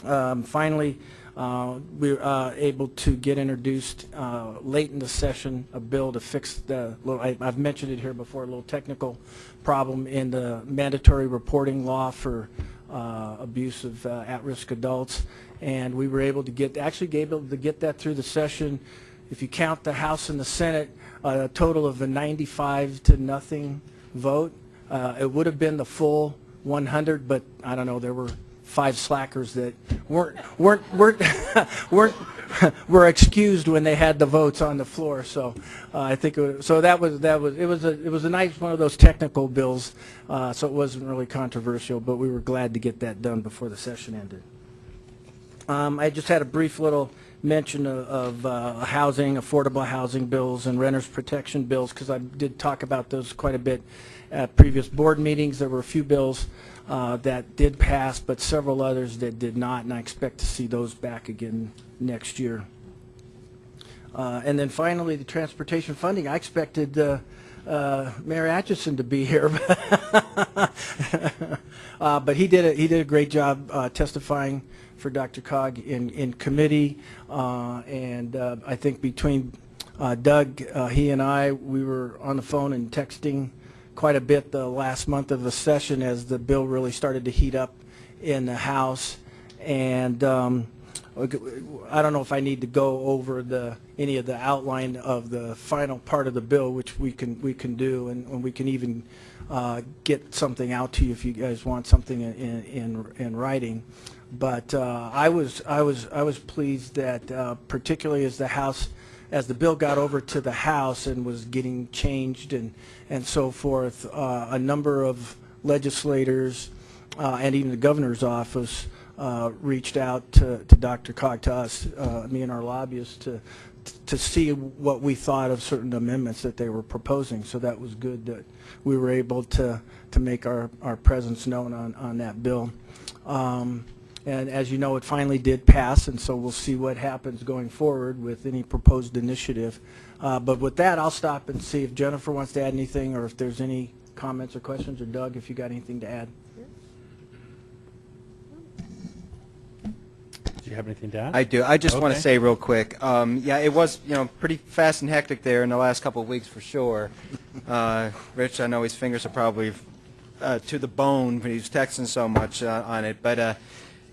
Um, Finally, we were uh, able to get introduced uh, late in the session a bill to fix the, little- I- I've mentioned it here before, a little technical problem in the mandatory reporting law for uh, abuse of uh, at-risk adults. And we were able to get, actually able to get that through the session. If you count the House and the Senate, a total of a 95 to nothing vote. Uh, It would have been the full 100, but I don't know, there were five slackers that weren't, weren't, weren't, (laughs) weren't, (laughs) were excused when they had the votes on the floor, so uh, I think, was- so that was, that was, it was a, it was a nice, one of those technical bills, uh, so it wasn't really controversial, but we were glad to get that done before the session ended. Um, I just had a brief little mention of, uh, housing, affordable housing bills and renters protection bills, because I did talk about those quite a bit at previous board meetings. There were a few bills uh, that did pass, but several others that did not, and I expect to see those back again next year. Uh, And then finally, the transportation funding, I expected uh, uh, Mayor Atchison to be here. (laughs) Uh, But he did, a he did a great job uh, testifying for DRCOG in, in committee. Uh, And uh, I think between uh, Doug, uh, he and I, we were on the phone and texting quite a bit the last month of the session as the bill really started to heat up in the House. And um, I don't know if I need to go over the, any of the outline of the final part of the bill, which we can, we can do, and and we can even uh, get something out to you if you guys want something in, in, in writing. But uh, I was, I was, I was pleased that uh, particularly as the House, as the bill got over to the House and was getting changed and, and so forth, uh, a number of legislators uh, and even the governor's office uh, reached out to, to DRCOG, to us, uh, me and our lobbyists, to, to see what we thought of certain amendments that they were proposing. So that was good that we were able to, to make our, our presence known on, on that bill. Um, and as you know, it finally did pass, and so we'll see what happens going forward with any proposed initiative. Uh, but with that, I'll stop and see if Jennifer wants to add anything, or if there's any comments or questions, or Doug, if you got anything to add. Do you have anything to add? I do. I just want to say real quick, um, yeah, it was, you know, pretty fast and hectic there in the last couple of weeks for sure. (laughs) Uh, Rich, I know his fingers are probably uh, to the bone when he's texting so much uh, on it, but uh,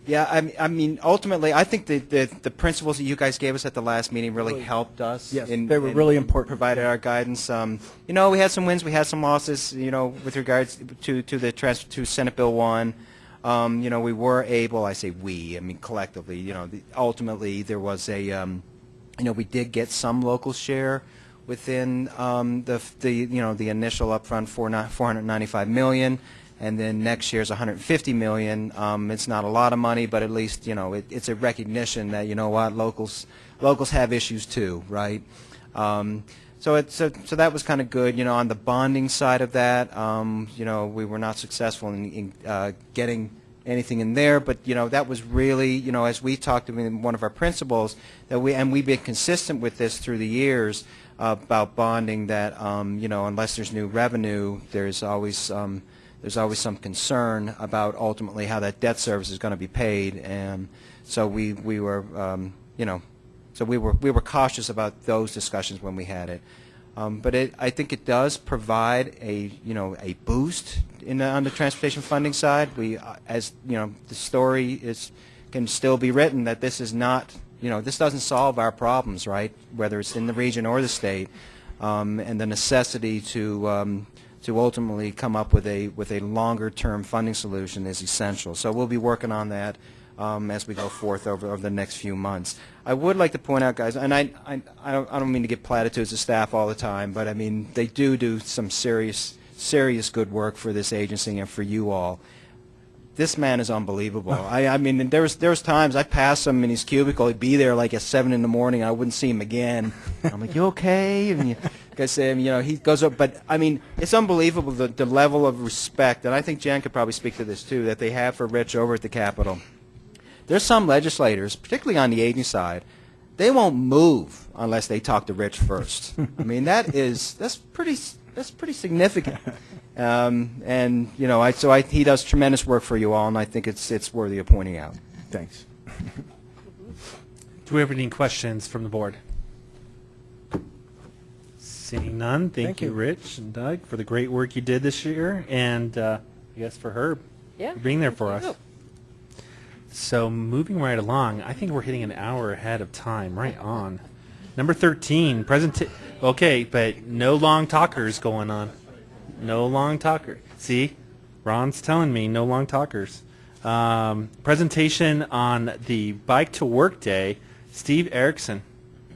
yeah, I, mean- I mean, ultimately, I think the, the the principles that you guys gave us at the last meeting really Really- helped us. Yes, in- they were in- really important. Provided our guidance. Um, you know, we had some wins, we had some losses. You know, with regards to to the trans to Senate Bill One. Um, you know, we were able, I say we, I mean collectively, you know, the, ultimately there was a, um, you know, we did get some local share within um, the, the, you know, the initial upfront four ni- 495 million, and then next year's 150 million. Um, it's not a lot of money, but at least, you know, it, it's a recognition that, you know what, locals, locals have issues too, right? Um, so it, so, so that was kind of good. You know, on the bonding side of that, um, you know, we were not successful in, in uh, getting anything in there, but you know, that was really, you know, as we talked to one of our principals, that we and we've been consistent with this through the years uh, about bonding. That um, you know, unless there's new revenue, there's always um, there's always some concern about ultimately how that debt service is going to be paid, and so we we were, um, you know. So we were we were cautious about those discussions when we had it, um, but it, I think it does provide a you know a boost in the, on the transportation funding side. We uh, as you know the story is can still be written that this is not you know this doesn't solve our problems right whether it's in the region or the state, um, and the necessity to um, to ultimately come up with a with a longer term funding solution is essential. So we'll be working on that um, as we go forth over, over the next few months. I would like to point out, guys, and I, I, I, don't, I don't mean to give platitudes to staff all the time, but I mean, they do do some serious, serious good work for this agency and for you all. This man is unbelievable. (laughs) I, I mean, there was, there was times I pass him in his cubicle, he'd be there like at 7 in the morning, and I wouldn't see him again. I'm like, you okay? I say, you know, he goes up, but I mean, it's unbelievable the, the level of respect, and I think Jen could probably speak to this too, that they have for Rich over at the Capitol there's some legislators, particularly on the agency side, they won't move unless they talk to Rich first. (laughs) I mean, that is that's pretty that's pretty significant. Um, and you know, I so I, he does tremendous work for you all, and I think it's it's worthy of pointing out. Thanks. (laughs) Do we have any questions from the board? Seeing none, thank, Thank you, you. Rich and Doug, for the great work you did this year, and uh, I guess for Herb Yeah, for being there for us. you. So moving right along, I think we're hitting an hour ahead of time. Right on. Number thirteen, present. Okay, but no long talkers going on. No long talker. See, Ron's telling me no long talkers. Um, presentation on the bike to work day. Steve Erickson.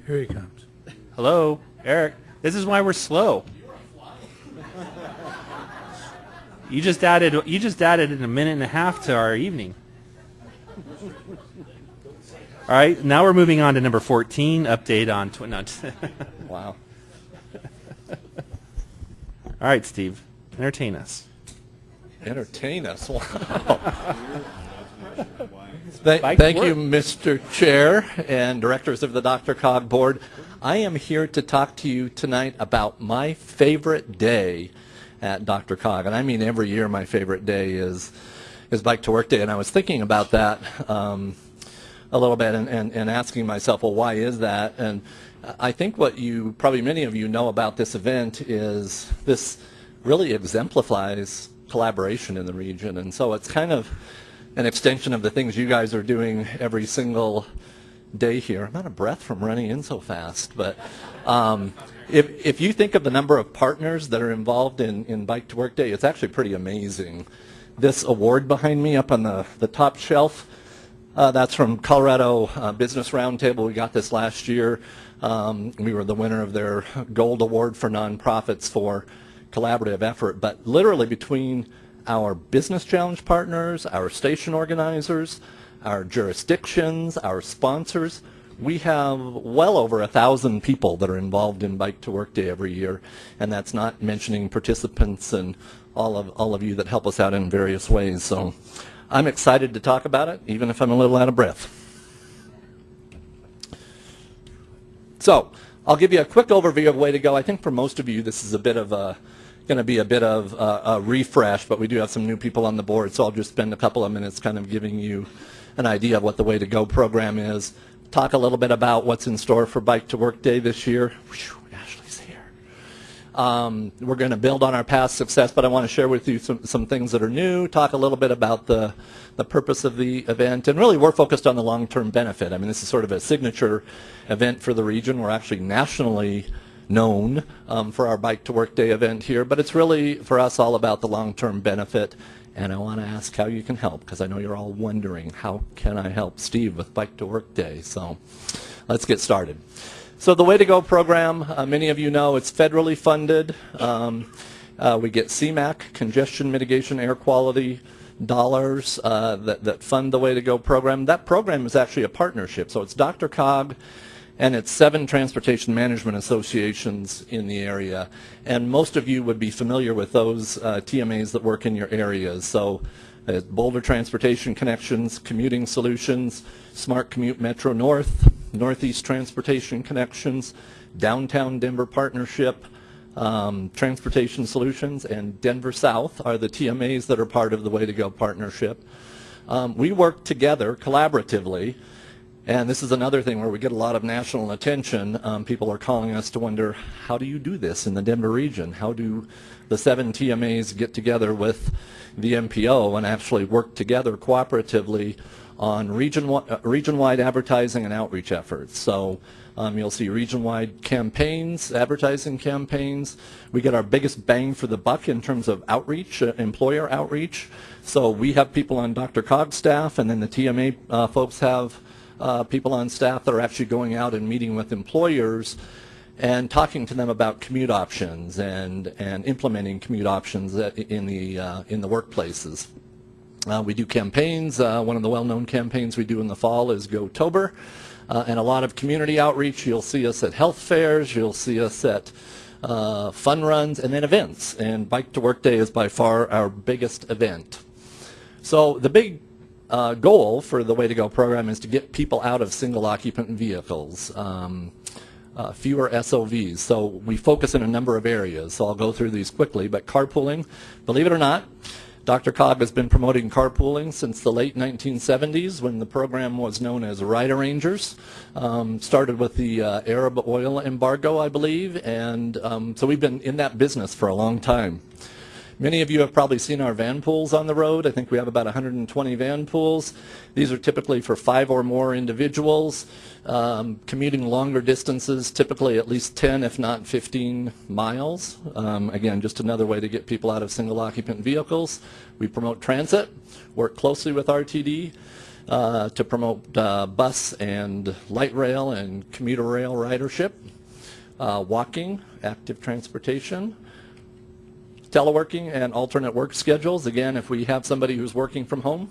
Here he comes. Hello, Eric. This is why we're slow. You just added you just added in a minute and a half to our evening. All right, now we're moving on to number 14, update on tw- no, (laughs) Wow. All right, Steve, entertain us. Entertain us. Wow. Th- Bike to thank you. Mr. Chair and directors of the DRCOG Board. I am here to talk to you tonight about my favorite day at DRCOG. And I mean every year my favorite day is, is Bike to Work Day. And I was thinking about that um, a little bit and, and, and asking myself, well, why is that? And I think what you, probably many of you know about this event is this really exemplifies collaboration in the region. And so it's kind of an extension of the things you guys are doing every single day here. I'm out of breath from running in so fast, but um, if, if you think of the number of partners that are involved in, in Bike to Work Day, it's actually pretty amazing. This award behind me up on the, the top shelf, uh, that's from Colorado uh, Business Roundtable. We got this last year. Um, we were the winner of their Gold Award for nonprofits for collaborative effort. But literally between our business challenge partners, our station organizers, our jurisdictions, our sponsors, we have well over a thousand people that are involved in Bike to Work Day every year, and that's not mentioning participants and all of all of you that help us out in various ways. So I'm excited to talk about it, even if I'm a little out of breath. So I'll give you a quick overview of Way to Go. I think for most of you this is a bit of a going to be a bit of a, a refresh, but we do have some new people on the board, so I'll just spend a couple of minutes kind of giving you an idea of what the Way to Go program is. Talk a little bit about what's in store for Bike to Work Day this year. Whew, Ashley's here. Um, we're going to build on our past success, but I want to share with you some, some things that are new, talk a little bit about the, the purpose of the event, and really we're focused on the long-term benefit. I mean, this is sort of a signature event for the region. We're actually nationally known um, for our Bike to Work Day event here, but it's really for us all about the long-term benefit. And I want to ask how you can help because I know you're all wondering how can I help Steve with Bike to Work Day. So let's get started. So the Way to Go program, uh, many of you know, it's federally funded. Um, uh, we get CMAQ, Congestion Mitigation Air Quality dollars uh, that, that fund the Way to Go program. That program is actually a partnership. So it's DRCOG and it's seven transportation management associations in the area. And most of you would be familiar with those uh, TMAs that work in your areas. So uh, Boulder Transportation Connections, Commuting Solutions, Smart Commute Metro North, Northeast Transportation Connections, Downtown Denver Partnership, um, Transportation Solutions, and Denver South are the TMAs that are part of the Way to Go partnership. Um, we work together collaboratively and this is another thing where we get a lot of national attention. Um, people are calling us to wonder, how do you do this in the Denver region? How do the seven TMAs get together with the MPO and actually work together cooperatively on region, region-wide advertising and outreach efforts? So um, you'll see region-wide campaigns, advertising campaigns. We get our biggest bang for the buck in terms of outreach, uh, employer outreach. So we have people on DRCOG's staff, and then the TMA uh, folks have uh, people on staff that are actually going out and meeting with employers and talking to them about commute options and, and implementing commute options in the, uh, in the workplaces. Uh, we do campaigns. Uh, one of the well-known campaigns we do in the fall is GoTober, uh, and a lot of community outreach. You'll see us at health fairs. You'll see us at uh, fun runs and then events. And Bike to Work Day is by far our biggest event. So the big uh, goal for the Way to Go program is to get people out of single occupant vehicles, um, uh, fewer SOVs. So we focus in a number of areas. So I'll go through these quickly, but carpooling, believe it or not, DRCOG has been promoting carpooling since the late 1970s when the program was known as Ride Arrangers. Um, started with the uh, Arab oil embargo, I believe, and um, so we've been in that business for a long time. Many of you have probably seen our van pools on the road. I think we have about 120 van pools. These are typically for five or more individuals, um, commuting longer distances, typically at least 10, if not 15 miles. Um, again, just another way to get people out of single occupant vehicles. We promote transit, work closely with RTD. Uh, to promote uh, bus and light rail and commuter rail ridership, uh, walking, active transportation, teleworking and alternate work schedules. Again, if we have somebody who's working from home,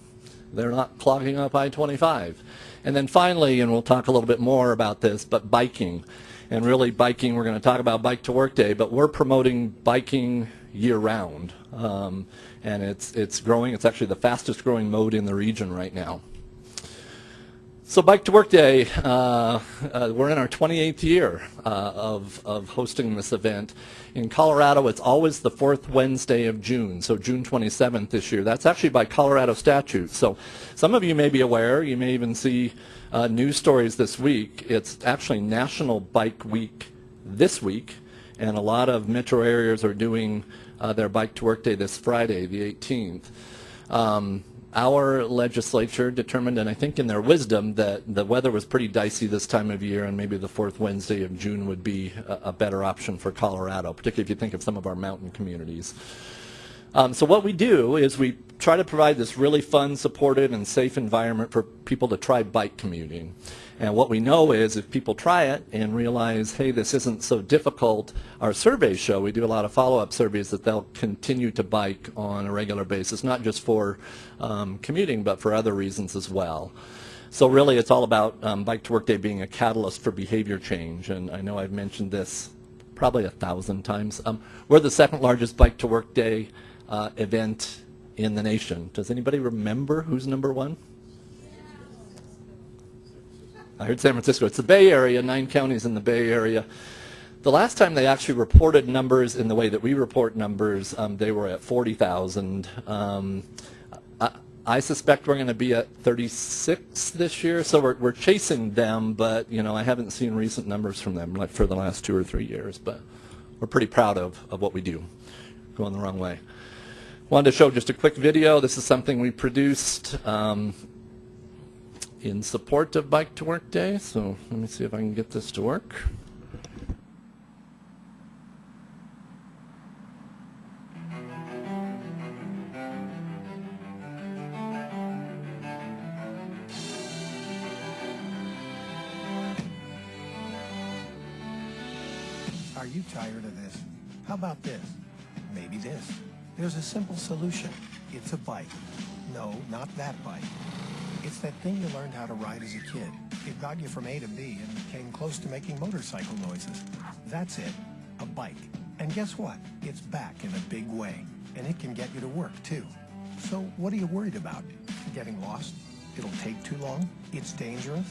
they're not clogging up I-25. And then finally, and we'll talk a little bit more about this, but biking. And really biking, we're going to talk about Bike to Work Day, but we're promoting biking year-round. Um, and it's, it's growing. It's actually the fastest growing mode in the region right now. So Bike to Work Day, uh, uh, we're in our 28th year uh, of, of hosting this event. In Colorado, it's always the fourth Wednesday of June, so June 27th this year. That's actually by Colorado statute. So some of you may be aware, you may even see uh, news stories this week. It's actually National Bike Week this week, and a lot of metro areas are doing uh, their Bike to Work Day this Friday, the 18th. Um, our legislature determined, and I think in their wisdom, that the weather was pretty dicey this time of year, and maybe the fourth Wednesday of June would be a, a better option for Colorado, particularly if you think of some of our mountain communities. Um, so what we do is we try to provide this really fun, supportive, and safe environment for people to try bike commuting. And what we know is if people try it and realize, hey, this isn't so difficult, our surveys show, we do a lot of follow-up surveys, that they'll continue to bike on a regular basis, not just for um, commuting, but for other reasons as well. So really it's all about um, Bike to Work Day being a catalyst for behavior change. And I know I've mentioned this probably a thousand times. Um, we're the second largest Bike to Work Day uh, event in the nation. Does anybody remember who's number one? I heard San Francisco. It's the Bay Area, nine counties in the Bay Area. The last time they actually reported numbers in the way that we report numbers, um, they were at 40,000. Um, I, I, suspect we're going to be at 36 this year, so we're, we're chasing them, but you know I haven't seen recent numbers from them like for the last two or three years, but we're pretty proud of, of what we do. Going the wrong way. Wanted to show just a quick video. This is something we produced. Um, in support of Bike to Work Day. So let me see if I can get this to work. Are you tired of this? How about this? Maybe this. There's a simple solution. It's a bike. No, not that bike. It's that thing you learned how to ride as a kid. It got you from A to B and came close to making motorcycle noises. That's it, a bike. And guess what? It's back in a big way. And it can get you to work, too. So what are you worried about? Getting lost? It'll take too long? It's dangerous?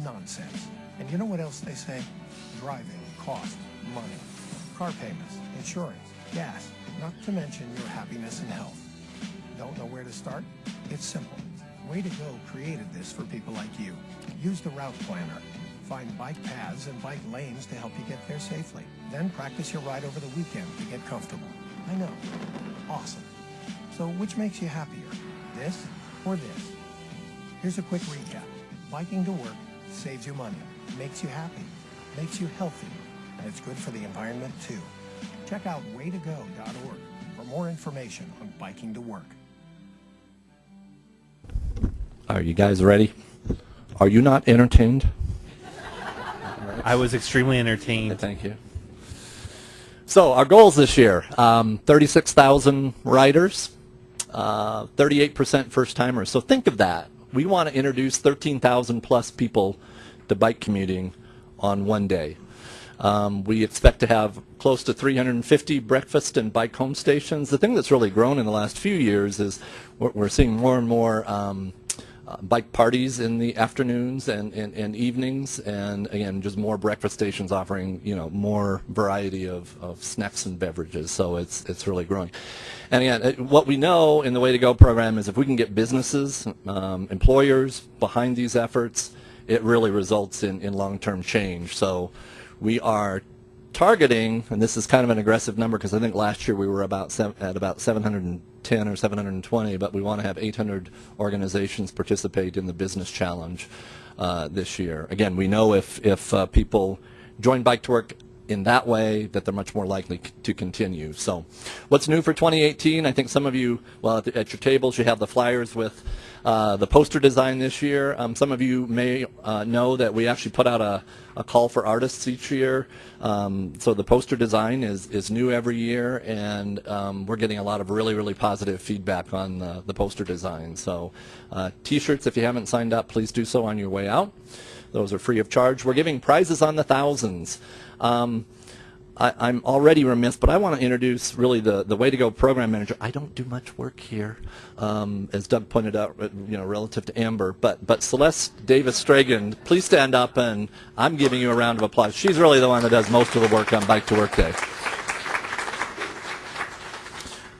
Nonsense. And you know what else they say? Driving costs money. Car payments, insurance, gas, not to mention your happiness and health. Don't know where to start? It's simple. Way to Go created this for people like you. Use the route planner. Find bike paths and bike lanes to help you get there safely. Then practice your ride over the weekend to get comfortable. I know. Awesome. So which makes you happier? This or this? Here's a quick recap. Biking to work saves you money, makes you happy, makes you healthy, and it's good for the environment too. Check out waytogo.org for more information on biking to work. Are you guys ready? Are you not entertained? I was extremely entertained. Thank you. So our goals this year, um, 36,000 riders, 38% uh, first timers. So think of that. We want to introduce 13,000 plus people to bike commuting on one day. Um, we expect to have close to 350 breakfast and bike home stations. The thing that's really grown in the last few years is we're, we're seeing more and more um, uh, bike parties in the afternoons and, and, and evenings, and again, just more breakfast stations offering, you know, more variety of, of snacks and beverages. So it's, it's really growing. And again, it- what we know in the Way to Go program is if we can get businesses, um, employers behind these efforts, it really results in, in long-term change. So we are targeting, and this is kind of an aggressive number because I think last year we were about at about 710 or 720, but we want to have 800 organizations participate in the business challenge uh, this year. Again, we know if if uh, people join Bike to Work in that way, that they're much more likely to continue. So, what's new for 2018? I think some of you, well, at, the, at your tables, you have the flyers with uh, the poster design this year. Um, some of you may uh, know that we actually put out a, a call for artists each year. Um, so the poster design is, is new every year, and um, we're getting a lot of really, really positive feedback on the, the poster design. So uh, t-shirts, if you haven't signed up, please do so on your way out. Those are free of charge. We're giving prizes on the thousands. Um, I, I'm already remiss, but I want to introduce really the, the Way to Go program manager. I don't do much work here, um, as Doug pointed out, uh, you know, relative to Amber. But but Celeste Davis Stragan, please stand up, and I'm giving you a round of applause. She's really the one that does most of the work on Bike to Work Day.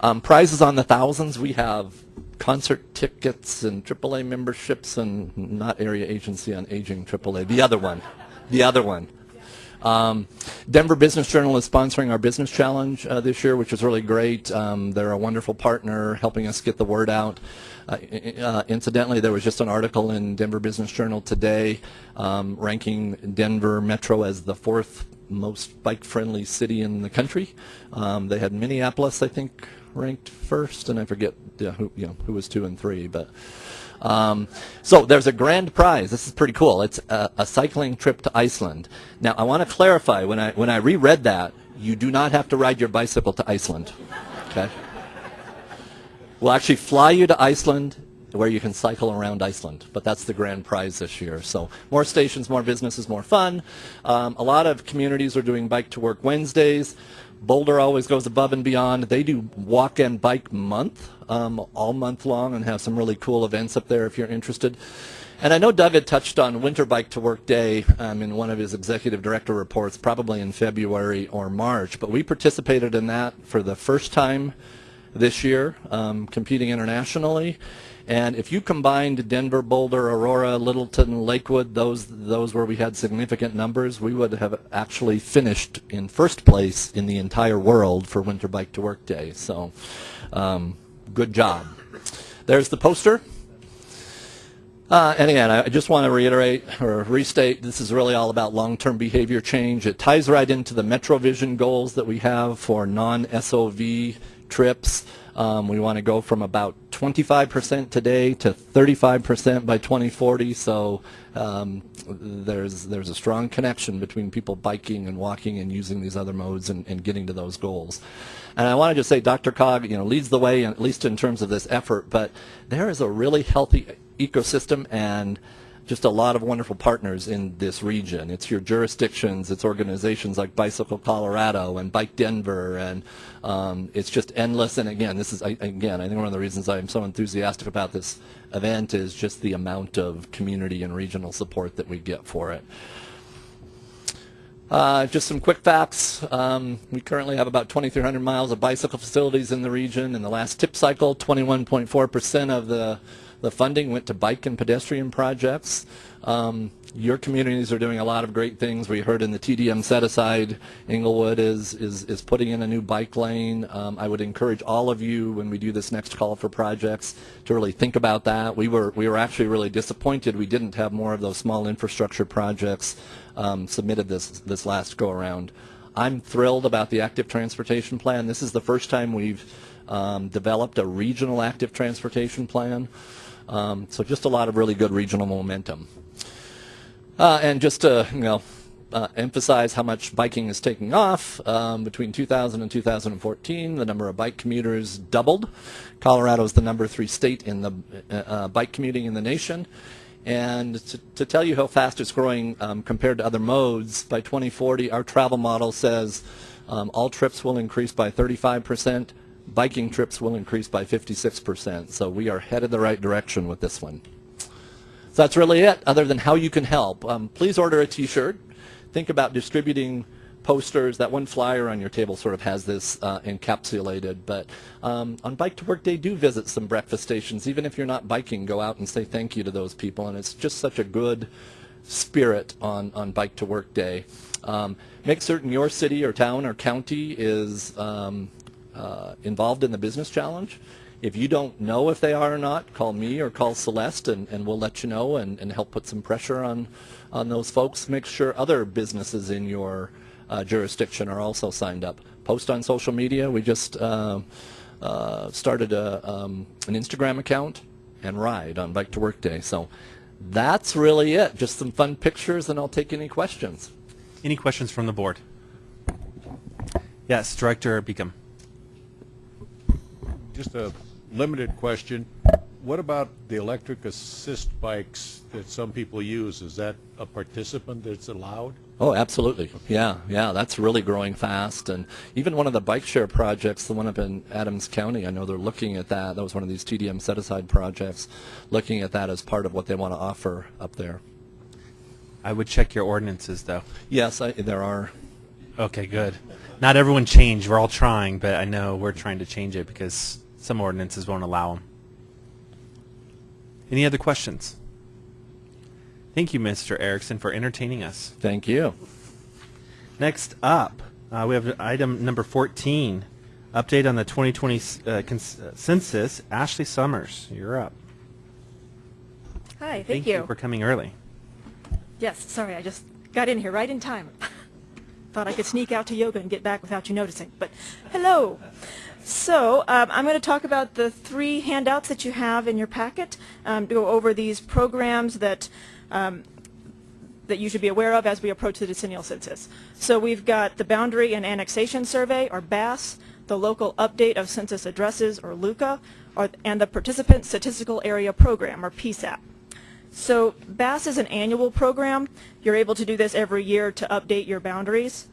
Um, prizes on the thousands. We have concert tickets and AAA memberships, and not Area Agency on Aging AAA. The other one, the other one. Um, Denver Business Journal is sponsoring our business challenge uh, this year, which is really great. Um, they're a wonderful partner, helping us get the word out. Uh, uh, incidentally, there was just an article in Denver Business Journal today um, ranking Denver Metro as the fourth most bike-friendly city in the country. Um, they had Minneapolis, I think, ranked first, and I forget who, you know, who was two and three, but. Um, so there's a grand prize. This is pretty cool. It's a, a cycling trip to Iceland. Now I want to clarify when I when I reread that, you do not have to ride your bicycle to Iceland. Okay. We'll actually fly you to Iceland where you can cycle around Iceland. But that's the grand prize this year. So more stations, more businesses, more fun. Um, a lot of communities are doing Bike to Work Wednesdays. Boulder always goes above and beyond. They do Walk and Bike Month um, all month long and have some really cool events up there if you're interested. And I know Doug had touched on Winter Bike to Work Day um, in one of his executive director reports, probably in February or March. But we participated in that for the first time this year, um, competing internationally. And if you combined Denver, Boulder, Aurora, Littleton, Lakewood, those those where we had significant numbers, we would have actually finished in first place in the entire world for Winter Bike to Work Day. So, um, good job. There's the poster. Uh, and again, I just want to reiterate or restate, this is really all about long-term behavior change. It ties right into the MetroVision goals that we have for non-SOV trips. Um, we want to go from about 25% today to 35% by 2040. So um, there's there's a strong connection between people biking and walking and using these other modes and, and getting to those goals. And I want to just say, DRCOG, you know, leads the way, at least in terms of this effort. But there is a really healthy ecosystem and just a lot of wonderful partners in this region. It's your jurisdictions, it's organizations like Bicycle Colorado and Bike Denver, and um, it's just endless. And again, this is I, again, I think one of the reasons I'm so enthusiastic about this event is just the amount of community and regional support that we get for it. Uh, just some quick facts. Um, we currently have about 2,300 miles of bicycle facilities in the region. In the last TIP cycle, 21.4% of the, the funding went to bike and pedestrian projects. Um, your communities are doing a lot of great things. We heard in the TDM set aside, Englewood is, is, is putting in a new bike lane. Um, I would encourage all of you when we do this next call for projects to really think about that. We were, we were actually really disappointed we didn't have more of those small infrastructure projects um, submitted this, this last go around. I'm thrilled about the active transportation plan. This is the first time we've um, developed a regional active transportation plan. Um, so just a lot of really good regional momentum. Uh, and just to you know, uh, emphasize how much biking is taking off, um, between 2000 and 2014, the number of bike commuters doubled. Colorado is the number three state in the uh, uh, bike commuting in the nation. And to, to tell you how fast it's growing um, compared to other modes, by 2040, our travel model says um, all trips will increase by 35%, biking trips will increase by 56%. So we are headed the right direction with this one. So that's really it, other than how you can help. Um, please order a T-shirt. Think about distributing posters. That one flyer on your table sort of has this uh, encapsulated. But um, on Bike to Work Day, do visit some breakfast stations. Even if you're not biking, go out and say thank you to those people. And it's just such a good spirit on, on Bike to Work Day. Um, make certain your city or town or county is um, uh, involved in the business challenge. If you don't know if they are or not, call me or call Celeste and, and we'll let you know and, and help put some pressure on, on those folks. Make sure other businesses in your uh, jurisdiction are also signed up. Post on social media. We just uh, uh, started a, um, an Instagram account and ride on Bike to Work Day. So that's really it. Just some fun pictures and I'll take any questions. Any questions from the board? Yes, Director Beacom. Just a limited question. What about the electric assist bikes that some people use? Is that a participant that's allowed? Oh, absolutely. Yeah, yeah, that's really growing fast. And even one of the bike share projects, the one up in Adams County, I know they're looking at that. That was one of these TDM set-aside projects, looking at that as part of what they want to offer up there. I would check your ordinances, though. Yes, I, there are. Okay, good. Not everyone changed. We're all trying, but I know we're trying to change it because some ordinances won't allow them. Any other questions? Thank you, Mr. Erickson, for entertaining us. Thank you. Next up, uh, we have item number 14, update on the 2020 uh, cons- uh, census. Ashley Summers, you're up. Hi, thank, you. for coming early. Yes, sorry, I just got in here right in time. (laughs) Thought I could sneak out to yoga and get back without you noticing. But hello. So um, I'm going to talk about the three handouts that you have in your packet. Um, to go over these programs that um, that you should be aware of as we approach the decennial census. So we've got the Boundary and Annexation Survey, or BASS, the Local Update of Census Addresses, or LUCA, or, and the Participant Statistical Area Program, or PSAP. So BASS is an annual program. You're able to do this every year to update your boundaries.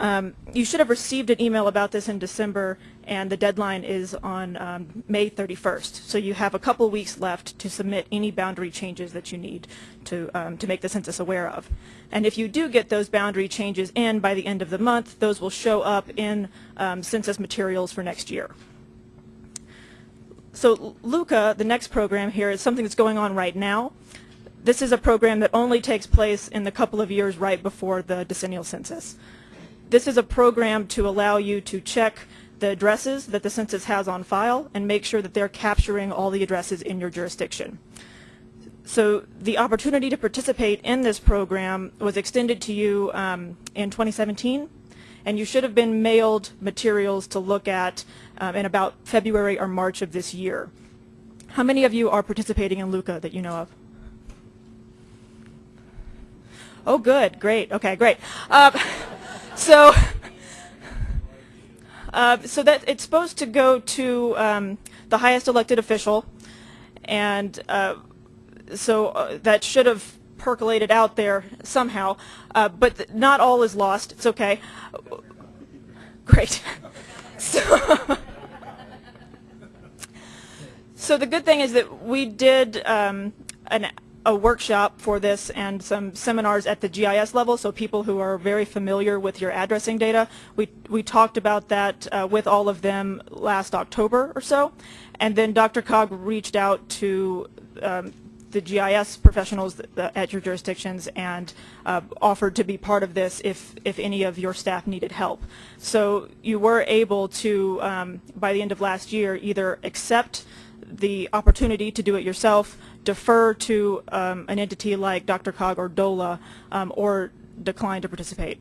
Um, you should have received an email about this in December, and the deadline is on um, May 31st. So you have a couple weeks left to submit any boundary changes that you need to, um, to make the census aware of. And if you do get those boundary changes in by the end of the month, those will show up in um, census materials for next year. So LUCA, the next program here, is something that's going on right now. This is a program that only takes place in the couple of years right before the decennial census. This is a program to allow you to check the addresses that the census has on file and make sure that they're capturing all the addresses in your jurisdiction. So the opportunity to participate in this program was extended to you um, in 2017, and you should have been mailed materials to look at um, in about February or March of this year. How many of you are participating in LUCA that you know of? Oh, good, great, okay, great. Uh, (laughs) so, uh, so that it's supposed to go to um, the highest elected official, and uh, so uh, that should have percolated out there somehow. Uh, but th not all is lost. It's okay. Great. (laughs) so, (laughs) so the good thing is that we did um, an a workshop for this and some seminars at the GIS level, so people who are very familiar with your addressing data. We, we talked about that uh, with all of them last October or so, and then DRCOG reached out to um, the GIS professionals at your jurisdictions and uh, offered to be part of this if, if any of your staff needed help. So you were able to, um, by the end of last year, either accept the opportunity to do it yourself, defer to um, an entity like DRCOG or DOLA, um, or decline to participate.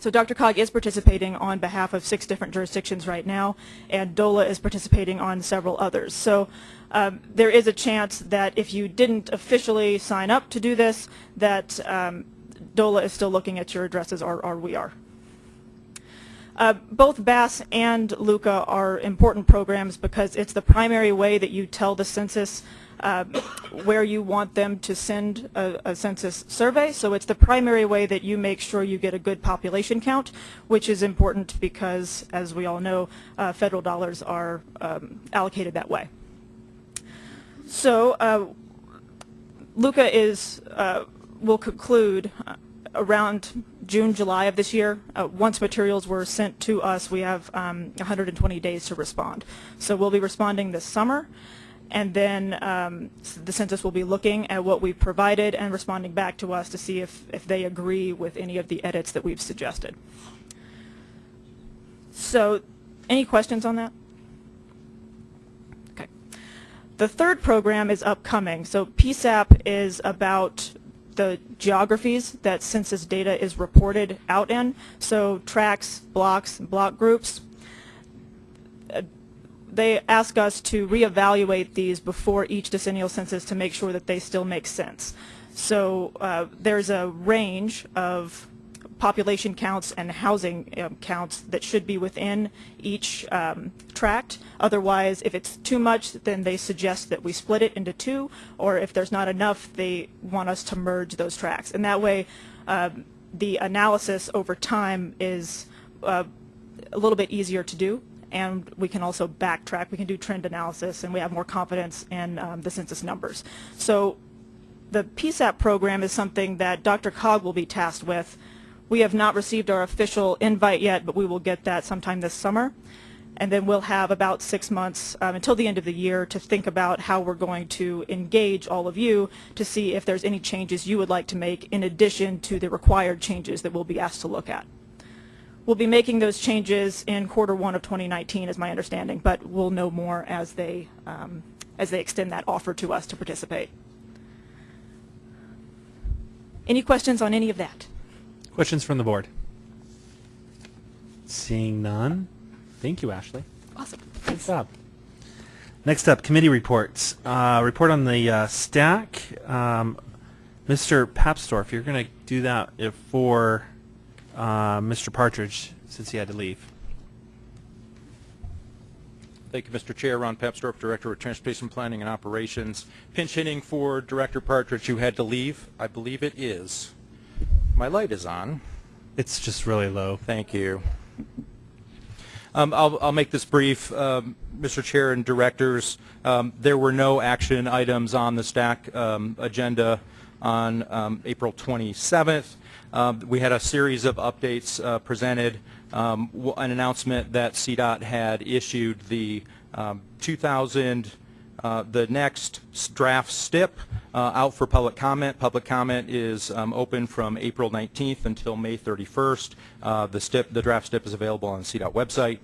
So DRCOG is participating on behalf of six different jurisdictions right now, and DOLA is participating on several others. So um, there is a chance that if you didn't officially sign up to do this, that um, DOLA is still looking at your addresses, or, or we are. Uh, both BASS and LUCA are important programs because it's the primary way that you tell the census uh, where you want them to send a, a, census survey. So it's the primary way that you make sure you get a good population count, which is important because, as we all know, uh, federal dollars are um, allocated that way. So uh, LUCA is, uh, will conclude uh, around June, July of this year. Uh, Once materials were sent to us, we have um, 120 days to respond. So we'll be responding this summer, and then um, the census will be looking at what we've provided and responding back to us to see if, if they agree with any of the edits that we've suggested. So, any questions on that? Okay. The third program is upcoming. So PSAP is about the geographies that census data is reported out in. So tracts, blocks, block groups. They ask us to reevaluate these before each decennial census to make sure that they still make sense. So uh, there's a range of population counts and housing um, counts that should be within each um, tract. Otherwise, if it's too much, then they suggest that we split it into two, or if there's not enough, they want us to merge those tracts. And that way, um, the analysis over time is uh, a little bit easier to do, and we can also backtrack. We can do trend analysis, and we have more confidence in um, the census numbers. So the PSAP program is something that DRCOG will be tasked with. We have not received our official invite yet, but we will get that sometime this summer. And then we'll have about six months um, until the end of the year to think about how we're going to engage all of you to see if there's any changes you would like to make in addition to the required changes that we'll be asked to look at. We'll be making those changes in quarter one of 2019 is my understanding, but we'll know more as they, um, as they extend that offer to us to participate. Any questions on any of that? Questions from the board? Seeing none. Thank you, Ashley. Awesome. Good job. Next up, committee reports. Uh, report on the uh, STAC. Um, Mr. Papsdorf, you're going to do that if for uh, Mr. Partridge since he had to leave. Thank you, Mr. Chair. Ron Papsdorf, Director of Transportation Planning and Operations. Pinch hitting for Director Partridge, who had to leave. I believe it is. My light is on. It's just really low. Thank you. Um, I'll, I'll make this brief, um, Mr. Chair and Directors. Um, there were no action items on the STAC um, agenda on um, April 27th. Um, we had a series of updates uh, presented. Um, an announcement that CDOT had issued the um, 2000 uh, the next draft STIP uh, out for public comment. Public comment is um, open from April 19th until May 31st. Uh, the STIP, the draft STIP is available on the CDOT website.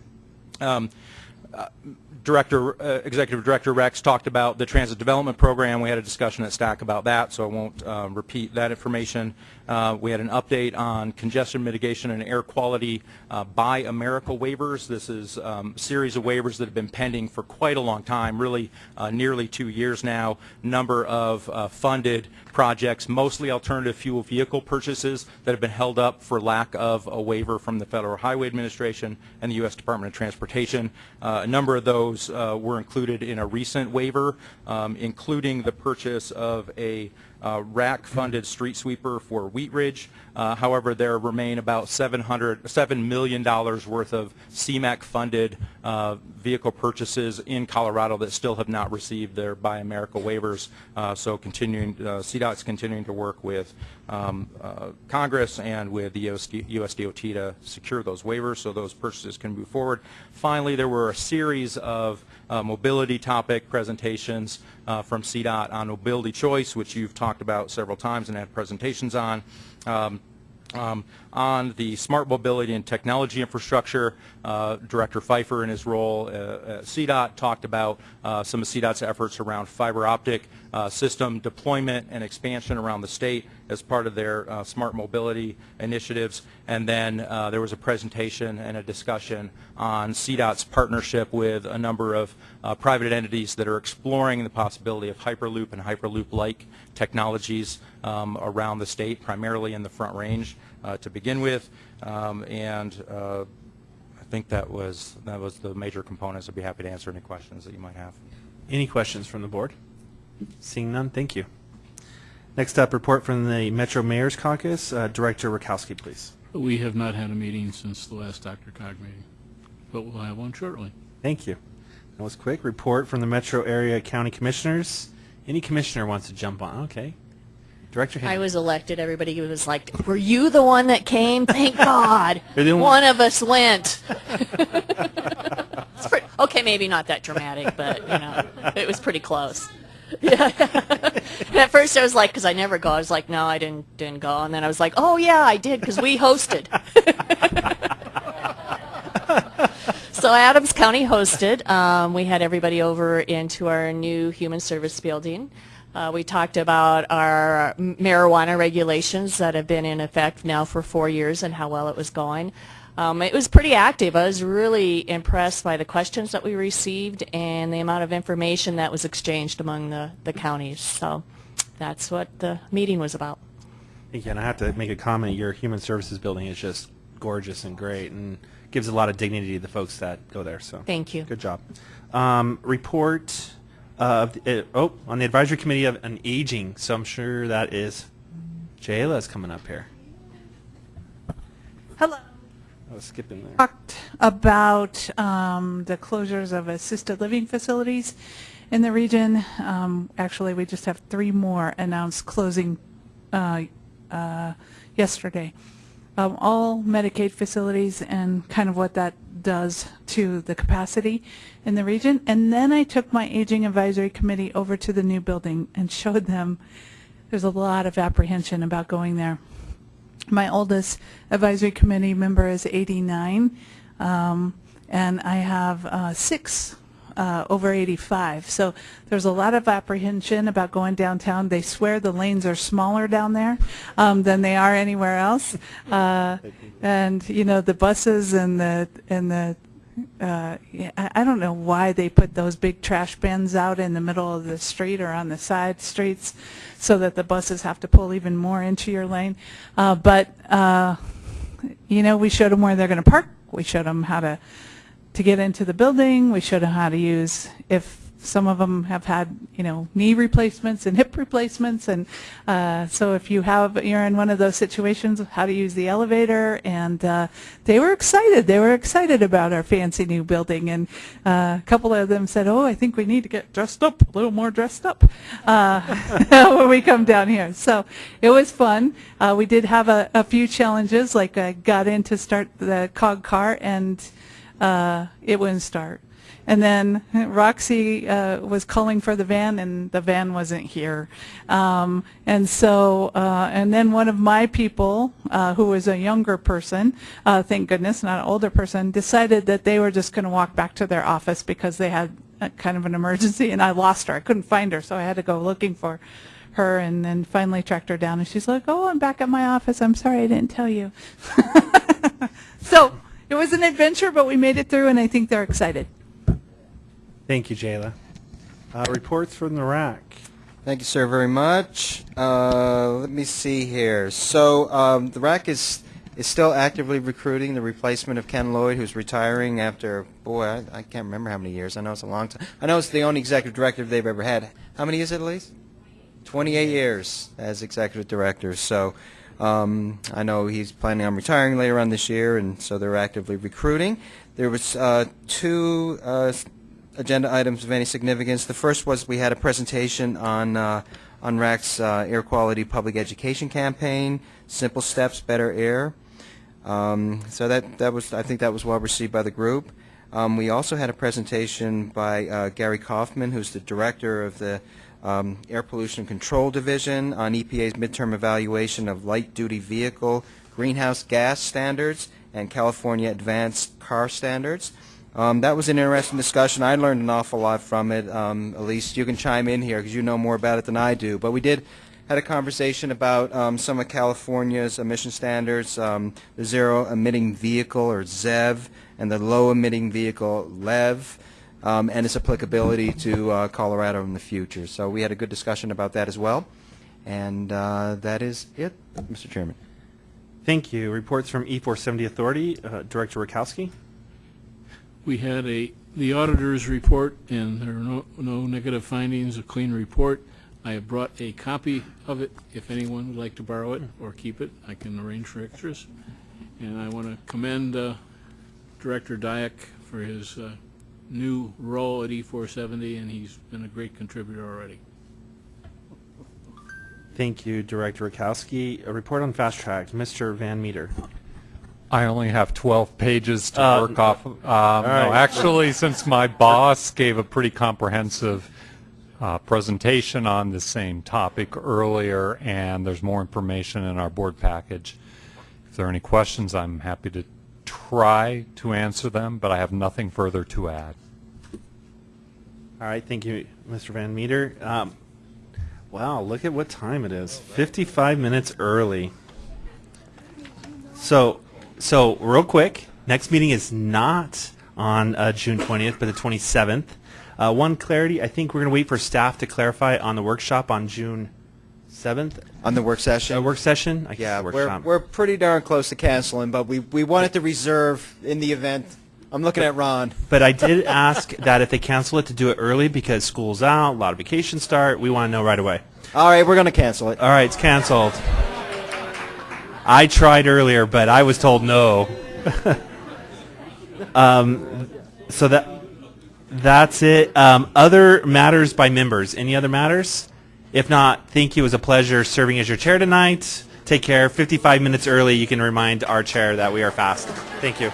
Director, uh, Executive Director Rex talked about the transit development program. We had a discussion at STAC about that, so I won't um, repeat that information. Uh, we had an update on congestion mitigation and air quality uh, Buy America waivers. This is um, a series of waivers that have been pending for quite a long time, really uh, nearly two years now. Number of uh, funded projects, mostly alternative fuel vehicle purchases that have been held up for lack of a waiver from the Federal Highway Administration and the U.S. Department of Transportation. Uh, a number of those uh, were included in a recent waiver, um, including the purchase of a uh, RAC-funded street sweeper for Wheat Ridge. Uh, however, there remain about 700, $7 million worth of CMAQ-funded uh, vehicle purchases in Colorado that still have not received their Buy America waivers. Uh, so continuing, uh, CDOT's continuing to work with um, uh, Congress and with the US, USDOT to secure those waivers so those purchases can move forward. Finally, there were a series of uh, mobility topic presentations uh, from CDOT on mobility choice, which you've talked about several times and had presentations on. Um, um, on the smart mobility and technology infrastructure, uh, Director Fifer in his role uh, at CDOT talked about uh, some of CDOT's efforts around fiber optic uh, system deployment and expansion around the state as part of their uh, smart mobility initiatives. And then uh, there was a presentation and a discussion on CDOT's partnership with a number of uh, private entities that are exploring the possibility of Hyperloop and Hyperloop-like technologies um, around the state, primarily in the Front Range uh, to begin with. Um, and uh, I think that was that was the major components. I'd be happy to answer any questions that you might have. Any questions from the board? Seeing none, thank you. Next up, report from the Metro Mayor's Caucus. Uh, Director Rakowski, please. We have not had a meeting since the last DRCOG meeting, but we'll have one shortly. Thank you. That was quick. Report from the Metro Area County Commissioners. Any commissioner wants to jump on. Okay. Director I was elected. Everybody was like, "Were you the one that came? Thank (laughs) God, You're one of us went." (laughs) Pretty- okay, maybe not that dramatic, but you know, it was pretty close. Yeah. (laughs) at first, I was like, because I never go. I was like, no, I didn't didn't go. And then I was like, oh yeah, I did because we hosted. (laughs) So Adams County hosted. Um, we had everybody over into our new human service building. Uh, we talked about our marijuana regulations that have been in effect now for four years and how well it was going. Um, it was pretty active. I was really impressed by the questions that we received and the amount of information that was exchanged among the, the counties. So that's what the meeting was about. Again, I have to make a comment. Your human services building is just gorgeous and great, and gives a lot of dignity to the folks that go there. So Thank you. Good job. Um, report of the, uh, oh on the advisory committee of an aging. So I'm sure that is Jayla's coming up here. Hello. Was skipping there. Talked about um, the closures of assisted living facilities in the region. Um, Actually, we just have three more announced closing uh, uh, yesterday. Um, All Medicaid facilities and kind of what that does to the capacity in the region. And then I took my Aging Advisory Committee over to the new building and showed them there's a lot of apprehension about going there. My oldest advisory committee member is 89, um, and I have uh, six uh, over 85. So there's a lot of apprehension about going downtown. They swear the lanes are smaller down there um, than they are anywhere else, uh, and you know the buses and the and the uh, I don't know why they put those big trash bins out in the middle of the street or on the side streets so that the buses have to pull even more into your lane. Uh, but, uh, you know, we showed them where they're going to park. We showed them how to, to get into the building. We showed them how to use, if some of them have had, you know, knee replacements and hip replacements. And uh, so if you have, you're in one of those situations, how to use the elevator. And uh, they were excited. They were excited about our fancy new building. And uh, a couple of them said, oh, I think we need to get dressed up, a little more dressed up uh, (laughs) when we come down here. So it was fun. Uh, we did have a, a few challenges, like I got in to start the cog car and uh, it wouldn't start. And then Roxy uh, was calling for the van, and the van wasn't here. Um, and so, uh, and then one of my people, uh, who was a younger person, uh, thank goodness, not an older person, decided that they were just going to walk back to their office because they had kind of an emergency, and I lost her. I couldn't find her, so I had to go looking for her, and then finally tracked her down. And she's like, "Oh, I'm back at my office. I'm sorry I didn't tell you." (laughs) so it was an adventure, but we made it through, and I think they're excited. Thank you, Jayla. Uh, reports from the rack. Thank you, sir, very much. Uh, let me see here. So um, the RAC is is still actively recruiting the replacement of Ken Lloyd, who's retiring after, boy, I, I can't remember how many years. I know it's a long time. I know it's the only executive director they've ever had. How many is it, Elise? 28 years as executive director. So um, I know he's planning on retiring later on this year, and so they're actively recruiting. There was uh, two uh, agenda items of any significance. The first was we had a presentation on uh, on RAC's uh, air quality public education campaign, Simple Steps, Better Air. Um, so that that was I think that was well received by the group. Um, we also had a presentation by uh, Gary Kaufman, who's the director of the um, Air Pollution Control Division on EPA's midterm evaluation of light-duty vehicle greenhouse gas standards and California advanced car standards. Um, that was an interesting discussion. I learned an awful lot from it. Um, Elise, you can chime in here because you know more about it than I do. But we did had a conversation about um, some of California's emission standards, um, the zero emitting vehicle or ZEV, and the low emitting vehicle LEV, um, and its applicability to uh, Colorado in the future. So we had a good discussion about that as well. And uh, that is it, Mr. Chairman. Thank you. Reports from E470 Authority, uh, Director Rakowski. We had a, the auditor's report, and there are no, no negative findings, a clean report. I have brought a copy of it. If anyone would like to borrow it or keep it, I can arrange for extras. And I want to commend uh, Director Diak for his uh, new role at E470, and he's been a great contributor already. Thank you, Director Rakowski. A report on fast track, Mr. Van Meter. I only have 12 pages to Uh, work off. Um, all no, actually, since my boss gave a pretty comprehensive uh, presentation on the same topic earlier, and there's more information in our board package. If there are any questions, I'm happy to try to answer them, but I have nothing further to add. All right, thank you, Mr. Van Meter. Um, wow, look at what time it is. 55 minutes early. So, so real quick, next meeting is not on uh, June 20th, but the 27th. Uh, one clarity, I think we're going to wait for staff to clarify on the workshop on June 7th. On the work session? Uh, work session? I guess Yeah, we're, we're pretty darn close to canceling, but we, we wanted to reserve in the event. I'm looking at Ron. But I did ask that if they cancel it to do it early because school's out, a lot of vacations start. We want to know right away. All right, we're going to cancel it. All right, it's canceled. I tried earlier, but I was told no. (laughs) um, so that that's it. Um, other matters by members. Any other matters? If not, thank you. It was a pleasure serving as your chair tonight. Take care. 55 minutes early, you can remind our chair that we are fast. Thank you.